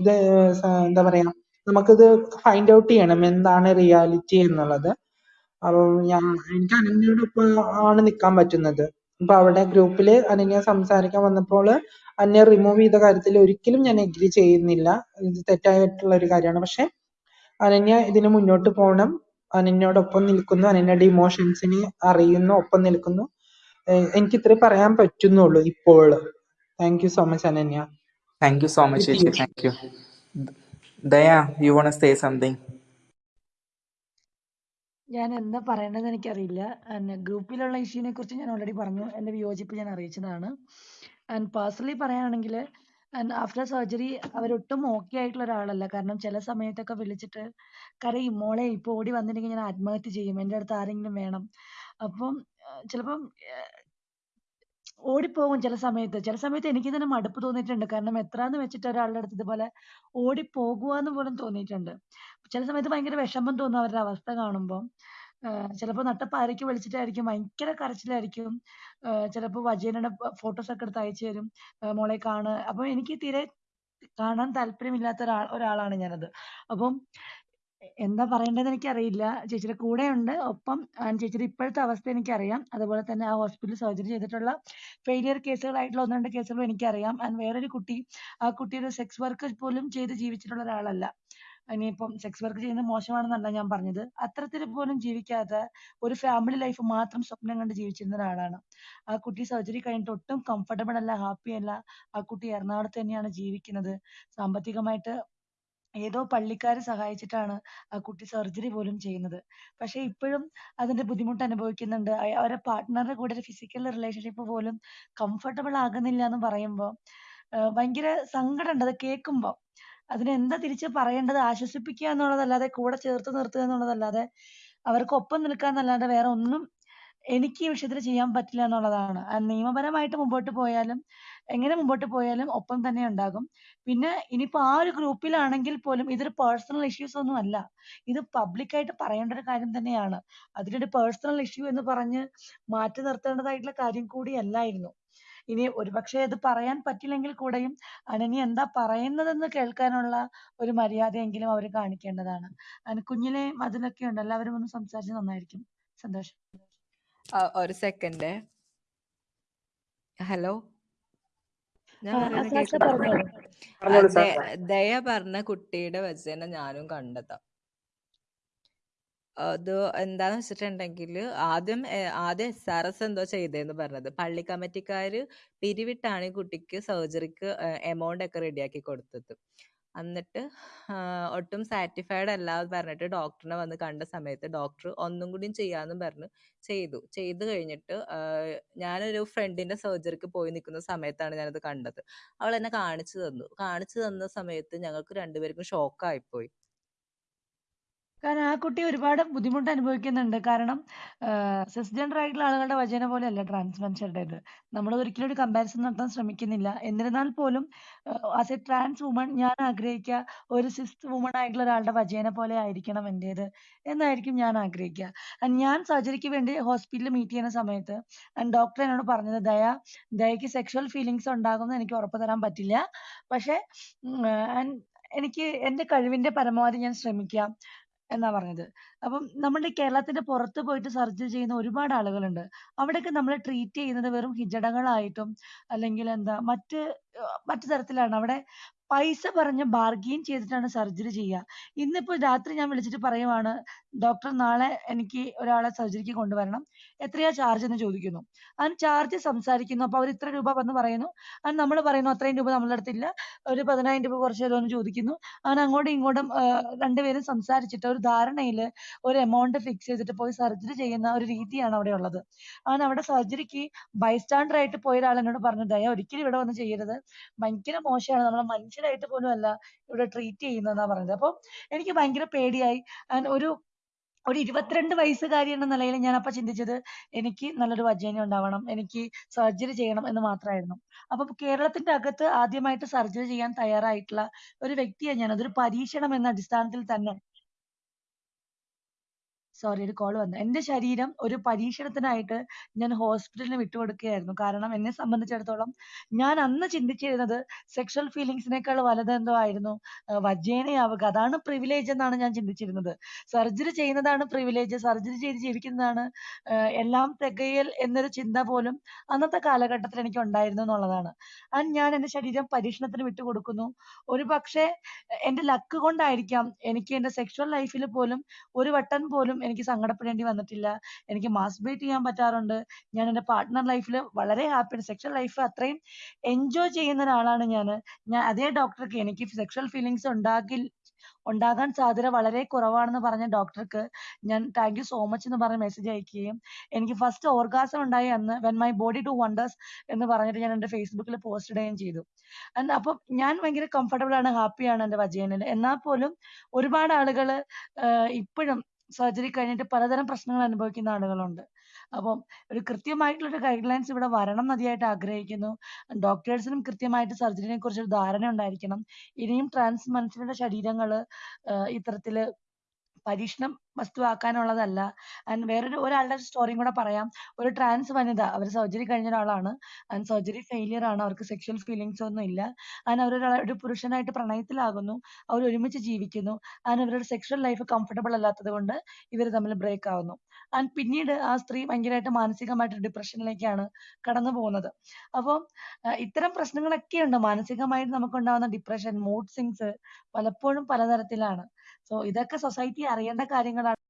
ഇത് സ- എന്താ പറയാ നമുക്കിത് ഫൈൻഡ് ഔട്ട് ചെയ്യണം. എന്താണ് റിയാലിറ്റി എന്നുള്ളത്. അപ്പൊ ഞാൻ എനിക്ക് അനന്യയോടൊപ്പം ആണ് നിൽക്കാൻ പറ്റുന്നത്. അപ്പൊ അവിടെ ഗ്രൂപ്പിൽ അനന്യ സംസാരിക്കാൻ വന്നപ്പോൾ അന്യ റിമൂവ് ചെയ്ത കാര്യത്തിൽ ഒരിക്കലും ഞാൻ എഗ്രി ചെയ്യുന്നില്ല. ഇത് തെറ്റായിട്ടുള്ള ഒരു കാര്യമാണ്. പക്ഷെ അനന്യ ഇതിന് മുന്നോട്ട് പോകണം. അനന്യയോടൊപ്പം നിൽക്കുന്നു. അനന്യയുടെ ഇമോഷൻസിനെ അറിയുന്നു. ഒപ്പം നിൽക്കുന്നു. ഏഹ് എനിക്ക് ഇത്രേ പറയാൻ പറ്റുന്നുള്ളൂ ഇപ്പോൾ thank you so much Ananya. Thank you so much With Thank you. You won't say something ഞാൻ എന്താ പറയേണ്ടതെന്ന് എനിക്കറിയില്ല ഗ്രൂപ്പിലുള്ള ഇഷ്യൂവിനെ കുറിച്ച് ഞാൻ ഓൾറെഡി പറഞ്ഞു. എന്റെ വിയോജിപ്പ് ഞാൻ അറിയിച്ചതാണ്. ആൻഡ് പേഴ്സണലി പറയുകയാണെങ്കിൽ ആൻഡ് ആഫ്റ്റർ സർജറി അവരൊട്ടും ഓക്കെ ആയിട്ടുള്ള ഒരാളല്ല. കാരണം ചില സമയത്തൊക്കെ വിളിച്ചിട്ട് കരയും മോളെ ഇപ്പോൾ ഓടി വന്നില്ലെങ്കിൽ ഞാൻ ആത്മഹത്യ ചെയ്യും. എന്റെ അടുത്ത് ആരെങ്കിലും വേണം. അപ്പം ചിലപ്പം ഓടിപ്പോകും ചില സമയത്ത്. ചില സമയത്ത് എനിക്ക് തന്നെ മടുപ്പ് തോന്നിയിട്ടുണ്ട്. കാരണം എത്രാന്ന് വെച്ചിട്ട് ഒരാളുടെ അടുത്ത് ഇതുപോലെ ഓടിപ്പോകുവാന്ന് പോലും തോന്നിയിട്ടുണ്ട്. ചില സമയത്ത് ഭയങ്കര വിഷമം തോന്നും അവരുടെ അവസ്ഥ കാണുമ്പോൾ ചിലപ്പോൾ നട്ടപ്പാരയ്ക്ക് വിളിച്ചിട്ടായിരിക്കും. ഭയങ്കര കരച്ചിലായിരിക്കും. ചിലപ്പോൾ വജീനയുടെ ഫോട്ടോസ് ഒക്കെ എടുത്ത് അയച്ചു തരും. മോളെ കാണ്. അപ്പൊ എനിക്ക് തീരെ കാണാൻ താല്പര്യമില്ലാത്ത ഒരാൾ ഒരാളാണ് ഞാനത്. അപ്പം എന്താ പറയേണ്ടതെന്ന് എനിക്കറിയില്ല. ചേച്ചിയുടെ ഉണ്ട് ഒപ്പം ചേച്ചിയുടെ ഇപ്പോഴത്തെ അവസ്ഥ എനിക്കറിയാം. അതുപോലെ തന്നെ ആ ഹോസ്പിറ്റലിൽ സർജറി ചെയ്തിട്ടുള്ള ഫെയിലിയർ കേസുകളായിട്ടുള്ള ഒന്ന് രണ്ട് കേസുകളും എനിക്കറിയാം. ആൻഡ് വേറൊരു കുട്ടി ആ കുട്ടിയുടെ സെക്സ് വർക്ക് പോലും ചെയ്ത് ജീവിച്ചിട്ടുള്ള ഒരാളല്ല. ഇനിയിപ്പം സെക്സ് വർക്ക് ചെയ്യുന്നത് മോശമാണെന്നല്ല ഞാൻ പറഞ്ഞത്. അത്തരത്തിൽ പോലും ജീവിക്കാതെ ഒരു ഫാമിലി ലൈഫ് മാത്രം സ്വപ്നം കണ്ട് ജീവിച്ചിരുന്ന ഒരാളാണ്. ആ കുട്ടി സർജറി കഴിഞ്ഞിട്ട് ഒട്ടും കംഫർട്ടബിൾ അല്ല ഹാപ്പി അല്ല. ആ കുട്ടി എറണാകുളത്ത് തന്നെയാണ് ജീവിക്കുന്നത്. സാമ്പത്തികമായിട്ട് ഏതോ പള്ളിക്കാര് സഹായിച്ചിട്ടാണ് ആ കുട്ടി സർജറി പോലും ചെയ്യുന്നത്. പക്ഷെ ഇപ്പോഴും അതിന്റെ ബുദ്ധിമുട്ട് അനുഭവിക്കുന്നുണ്ട്. അവരെ അവരുടെ പാർട്ട്ണറുടെ കൂടെ ഒരു ഫിസിക്കൽ റിലേഷൻഷിപ്പ് പോലും കംഫർട്ടബിൾ ആകുന്നില്ല എന്ന് പറയുമ്പോൾ ഭയങ്കര സങ്കടമുണ്ട്. അത് കേൾക്കുമ്പോൾ അതിന് എന്താ തിരിച്ച് പറയേണ്ടത്? ആശ്വസിപ്പിക്കുക എന്നുള്ളതല്ലാതെ കൂടെ ചേർത്ത് നിർത്തുക എന്നുള്ളതല്ലാതെ അവർക്ക് ഒപ്പം നിൽക്കുക എന്നല്ലാതെ വേറെ ഒന്നും എനിക്ക് ഈ വിഷയത്തിൽ ചെയ്യാൻ പറ്റില്ല എന്നുള്ളതാണ്. നിയമപരമായിട്ട് മുമ്പോട്ട് പോയാലും എങ്ങനെ മുമ്പോട്ട് പോയാലും ഒപ്പം തന്നെ ഉണ്ടാകും. പിന്നെ ഇനിയിപ്പോ ആ ഒരു ഗ്രൂപ്പിലാണെങ്കിൽ പോലും ഇതൊരു പേഴ്സണൽ ഇഷ്യൂസ് ഒന്നും അല്ല. ഇത് പബ്ലിക്കായിട്ട് പറയേണ്ട ഒരു കാര്യം തന്നെയാണ്. അതിനൊരു പേഴ്സണൽ ഇഷ്യൂ എന്ന് പറഞ്ഞ് മാറ്റി നിർത്തേണ്ടതായിട്ടുള്ള കാര്യം കൂടിയല്ലായിരുന്നു ഇനി ഒരുപക്ഷെ അത് പറയാൻ പറ്റില്ലെങ്കിൽ കൂടെയും അനനി എന്താ പറയുന്നതെന്ന് കേൾക്കാനുള്ള ഒരു മര്യാദയെങ്കിലും അവർ കാണിക്കേണ്ടതാണ്. അതിന് കുഞ്ഞിലെ അതിലൊക്കെ ഉണ്ട്. എല്ലാവരും ഒന്ന് സംസാരിച്ച് നന്നായിരിക്കും. സന്തോഷം. ഒരു സെക്കൻഡ് ഹലോ? ഞാൻ കേൾക്കുന്നുണ്ടോ പറഞ്ഞോളൂ ദയ പറഞ്ഞ കുട്ടിയുടെ വചനം ഞാനും കണ്ടതാ. അത് എന്താന്ന് വെച്ചിട്ടുണ്ടെങ്കിൽ ആദ്യം ഏ- ആദ്യം എസ് ആർ എസ് എന്തോ ചെയ്തതെന്ന് പറഞ്ഞത്. പള്ളി കമ്മിറ്റിക്കാര് പിരിവിട്ടാണ് ഈ കുട്ടിക്ക് സർജറിക്ക് എമൗണ്ട് ഒക്കെ റെഡിയാക്കി കൊടുത്തത്. എന്നിട്ട് ഒട്ടും സാറ്റിസ്ഫൈഡ് അല്ല എന്ന് പറഞ്ഞിട്ട് ഡോക്ടറിനെ വന്ന് കണ്ട സമയത്ത് ഡോക്ടർ ഒന്നും കൂടിയും ചെയ്യാന്നും പറഞ്ഞ് ചെയ്തു. ചെയ്തു കഴിഞ്ഞിട്ട് ഞാനൊരു ഫ്രണ്ടിന്റെ സർജറിക്ക് പോയി നിൽക്കുന്ന സമയത്താണ് ഞാനത് കണ്ടത്. അവൾ എന്നെ കാണിച്ചു തന്നു. കാണിച്ചു തന്ന സമയത്ത് ഞങ്ങൾക്ക് രണ്ടുപേർക്കും ഷോക്കായിപ്പോയി കാരണം ആ കുട്ടി ഒരുപാട് ബുദ്ധിമുട്ട് അനുഭവിക്കുന്നുണ്ട്. കാരണം സിസ്ജെൻഡർ ആയിട്ടുള്ള ആളുകളുടെ വചന പോലെയല്ല ട്രാൻസ് മനുഷ്യരുടേത് നമ്മൾ ഒരിക്കലും ഒരു കമ്പാരിസൺ നടത്താൻ ശ്രമിക്കുന്നില്ല. എന്നിരുന്നാൽ പോലും ആസ് എ ട്രാൻസ് വുമൺ ഞാൻ ആഗ്രഹിക്കുക ഒരു സിസ് വുമൺ ആയിട്ടുള്ള ഒരാളുടെ വചന പോലെ ആയിരിക്കണം എന്റേത് എന്നായിരിക്കും ഞാൻ ആഗ്രഹിക്കുക. ഞാൻ സർജറിക്ക് വേണ്ടി ഹോസ്പിറ്റലിൽ മീറ്റ് ചെയ്യുന്ന സമയത്ത് ഡോക്ടർ എന്നോട് പറഞ്ഞത് ദയ ദയക്ക് സെക്ഷൽ ഫീലിങ്സ് ഉണ്ടാകുമെന്ന് എനിക്ക് ഉറപ്പ് തരാൻ പറ്റില്ല. പക്ഷേ എനിക്ക് എന്റെ കഴിവിന്റെ പരമാവധി ഞാൻ ശ്രമിക്കാം. എന്നാ പറഞ്ഞത്. അപ്പം നമ്മുടെ കേരളത്തിന്റെ പുറത്ത് പോയിട്ട് സർജറി ചെയ്യുന്ന ഒരുപാട് ആളുകളുണ്ട്. അവിടെയൊക്കെ നമ്മൾ ട്രീറ്റ് ചെയ്യുന്നത് വെറും ഹിജടകളായിട്ടും അല്ലെങ്കിൽ എന്താ മറ്റ് മറ്റു തരത്തിലാണ്. അവിടെ പൈസ പറഞ്ഞ് ബാർഗെയിൻ ചെയ്തിട്ടാണ് സർജറി ചെയ്യുക. ഇന്നിപ്പോ രാത്രി ഞാൻ വിളിച്ചിട്ട് പറയുവാണ്, "ഡോക്ടർ നാളെ എനിക്ക് ഒരാളെ സർജറിക്ക് കൊണ്ടുവരണം. എത്രയാ ചാർജ് എന്ന് ചോദിക്കുന്നു. അതിന് ചാർജ് സംസാരിക്കുന്നു. അപ്പൊ അവർ ഇത്ര രൂപ വന്ന് പറയുന്നു. അത് നമ്മൾ പറയുന്നു അത്രയും രൂപ നമ്മളുടെ അടുത്തില്ല. ഒരു പതിനായിരം രൂപ കുറച്ച് തരുമോ എന്ന് ചോദിക്കുന്നു. അങ്ങനെ അങ്ങോട്ടും ഇങ്ങോട്ടും രണ്ടുപേരും സംസാരിച്ചിട്ട് ഒരു ധാരണയിൽ ഒരു എമൗണ്ട് ഫിക്സ് ചെയ്തിട്ട് പോയി സർജറി ചെയ്യുന്ന ഒരു രീതിയാണ് അവിടെ ഉള്ളത്. അങ്ങനെ അവിടെ സർജറിക്ക് ബൈസ്റ്റാൻഡർ ആയിട്ട് പോയ ഒരാൾ എന്നോട് പറഞ്ഞു, "ദയ ഒരിക്കലും ഇവിടെ വന്ന് ചെയ്യരുത്. ഭയങ്കര മോശമാണ്. നമ്മളെ മനുഷ്യരായിട്ട് പോലും അല്ല ഇവിടെ ട്രീറ്റ് ചെയ്യുന്നതെന്നാ പറഞ്ഞത്." അപ്പൊ എനിക്ക് ഭയങ്കര പേടിയായി. ഒരു ഒരു 22 വയസ്സുകാരി എന്ന നിലയിൽ ഞാൻ അപ്പൊ ചിന്തിച്ചത് എനിക്ക് നല്ലൊരു വജൈന ഉണ്ടാവണം. എനിക്ക് സർജറി ചെയ്യണം എന്ന് മാത്രമായിരുന്നു അപ്പൊ കേരളത്തിന്റെ അകത്ത് ആദ്യമായിട്ട് സർജറി ചെയ്യാൻ തയ്യാറായിട്ടുള്ള ഒരു വ്യക്തിയാണ് ഞാൻ. അതൊരു പരീക്ഷണം എന്ന അടിസ്ഥാനത്തിൽ തന്നെ സോറി ഒരു കോൾ വന്നു. എന്റെ ശരീരം ഒരു പരീക്ഷണത്തിനായിട്ട് ഞാൻ ഹോസ്പിറ്റലിന് വിട്ടുകൊടുക്കുകയായിരുന്നു. കാരണം എന്നെ സംബന്ധിച്ചിടത്തോളം ഞാൻ അന്ന് ചിന്തിച്ചിരുന്നത് സെക്ഷൽ ഫീലിങ്സിനേക്കാൾ വലുതെന്തോ ആയിരുന്നു വജേനയാവുക. അതാണ് പ്രിവിലേജ് എന്നാണ് ഞാൻ ചിന്തിച്ചിരുന്നത്. സർജറി ചെയ്യുന്നതാണ് പ്രിവിലേജ്. സർജറി ചെയ്ത് ജീവിക്കുന്നതാണ് എല്ലാം തികയൽ എന്നൊരു ചിന്ത പോലും അന്നത്തെ കാലഘട്ടത്തിൽ എനിക്ക് ഉണ്ടായിരുന്നു എന്നുള്ളതാണ്. ആൻഡ് ഞാൻ എന്റെ ശരീരം പരീക്ഷണത്തിന് വിട്ടുകൊടുക്കുന്നു. ഒരുപക്ഷേ എന്റെ ലക്ക് കൊണ്ടായിരിക്കാം എനിക്ക് എന്റെ സെക്ഷൽ ലൈഫിൽ പോലും ഒരു വട്ടം പോലും എനിക്ക് സങ്കടപ്പെടേണ്ടി വന്നിട്ടില്ല. എനിക്ക് മാസ്ബേറ്റ് ചെയ്യാൻ പറ്റാറുണ്ട്. ഞാൻ എന്റെ പാർട്ട്ണർ ലൈഫിൽ വളരെ ഹാപ്പിയാണ്. സെക്ഷൽ ലൈഫ് അത്രയും എൻജോയ് ചെയ്യുന്ന ഒരാളാണ് ഞാൻ ഞാൻ അതേ ഡോക്ടർക്ക് എനിക്ക് സെക്ഷൽ ഫീലിങ്സ് ഉണ്ടാകിൽ ഉണ്ടാകാൻ സാധ്യത വളരെ കുറവാണെന്ന് പറഞ്ഞ ഡോക്ടർക്ക് ഞാൻ താങ്ക് യു സോ മച്ച് എന്ന് പറഞ്ഞ് മെസ്സേജ് അയക്കുകയും എനിക്ക് ഫസ്റ്റ് ഓർഗാസം ഉണ്ടായി അന്ന് when my body to wonders എന്ന് പറഞ്ഞിട്ട് ഞാൻ എന്റെ ഫേസ്ബുക്കിൽ പോസ്റ്റ് ഇടുകയും ചെയ്തു. അപ്പം ഞാൻ ഭയങ്കര കംഫർട്ടബിൾ ആണ് ഹാപ്പിയാണ് എന്റെ വജയനിൽ എന്നാൽ പോലും ഒരുപാട് ആളുകൾ ഇപ്പഴും സർജറി കഴിഞ്ഞിട്ട് പലതരം പ്രശ്നങ്ങൾ അനുഭവിക്കുന്ന ആളുകളുണ്ട്. അപ്പം ഒരു കൃത്യമായിട്ടുള്ള ഒരു ഗൈഡ് ലൈൻസ് ഇവിടെ വരണം എന്ന് അതിയായിട്ട് ആഗ്രഹിക്കുന്നു. ഡോക്ടേഴ്സിനും കൃത്യമായിട്ട് സർജറിനെ കുറിച്ച് ഒരു ധാരണ ഉണ്ടായിരിക്കണം. ഇനിയും ട്രാൻസ് മനുഷ്യരുടെ ശരീരങ്ങൾ ഇത്തരത്തിൽ പരീക്ഷണം വസ്തുവാക്കാനുള്ളതല്ല. ആൻഡ് വേറൊരു ഒരാളുടെ സ്റ്റോറിയും കൂടെ പറയാം. ഒരു ട്രാൻസ് വനിത അവർ സർജറി കഴിഞ്ഞ ഒരാളാണ്. ആൻഡ് സർജറി ഫെയിലിയർ ആണ്. അവർക്ക് സെക്ഷൽ ഫീലിങ്സ് ഒന്നും ഇല്ല. ആൻഡ് അവർ ഒരു പുരുഷനായിട്ട് പ്രണയത്തിലാകുന്നു. അവർ ഒരുമിച്ച് ജീവിക്കുന്നു. ആൻഡ് അവരുടെ സെക്ഷൽ ലൈഫ് കംഫർട്ടബിൾ അല്ലാത്തത് കൊണ്ട് ഇവർ തമ്മിൽ ബ്രേക്ക് ആവുന്നു. ആൻഡ് പിന്നീട് ആ സ്ത്രീ ഭയങ്കരമായിട്ട് മാനസികമായിട്ട് ഡിപ്രഷനിലേക്കാണ് കടന്നു പോകുന്നത്. അപ്പോൾ ഇത്തരം ഇത്തരം പ്രശ്നങ്ങളൊക്കെയുണ്ട്. മാനസികമായിട്ട് നമുക്കുണ്ടാവുന്ന ഡിപ്രഷൻ, മൂഡ് സിങ്സ് പലപ്പോഴും പലതരത്തിലാണ്. സോ ഇതൊക്കെ സൊസൈറ്റി അറിയേണ്ട കാര്യങ്ങളാണ്.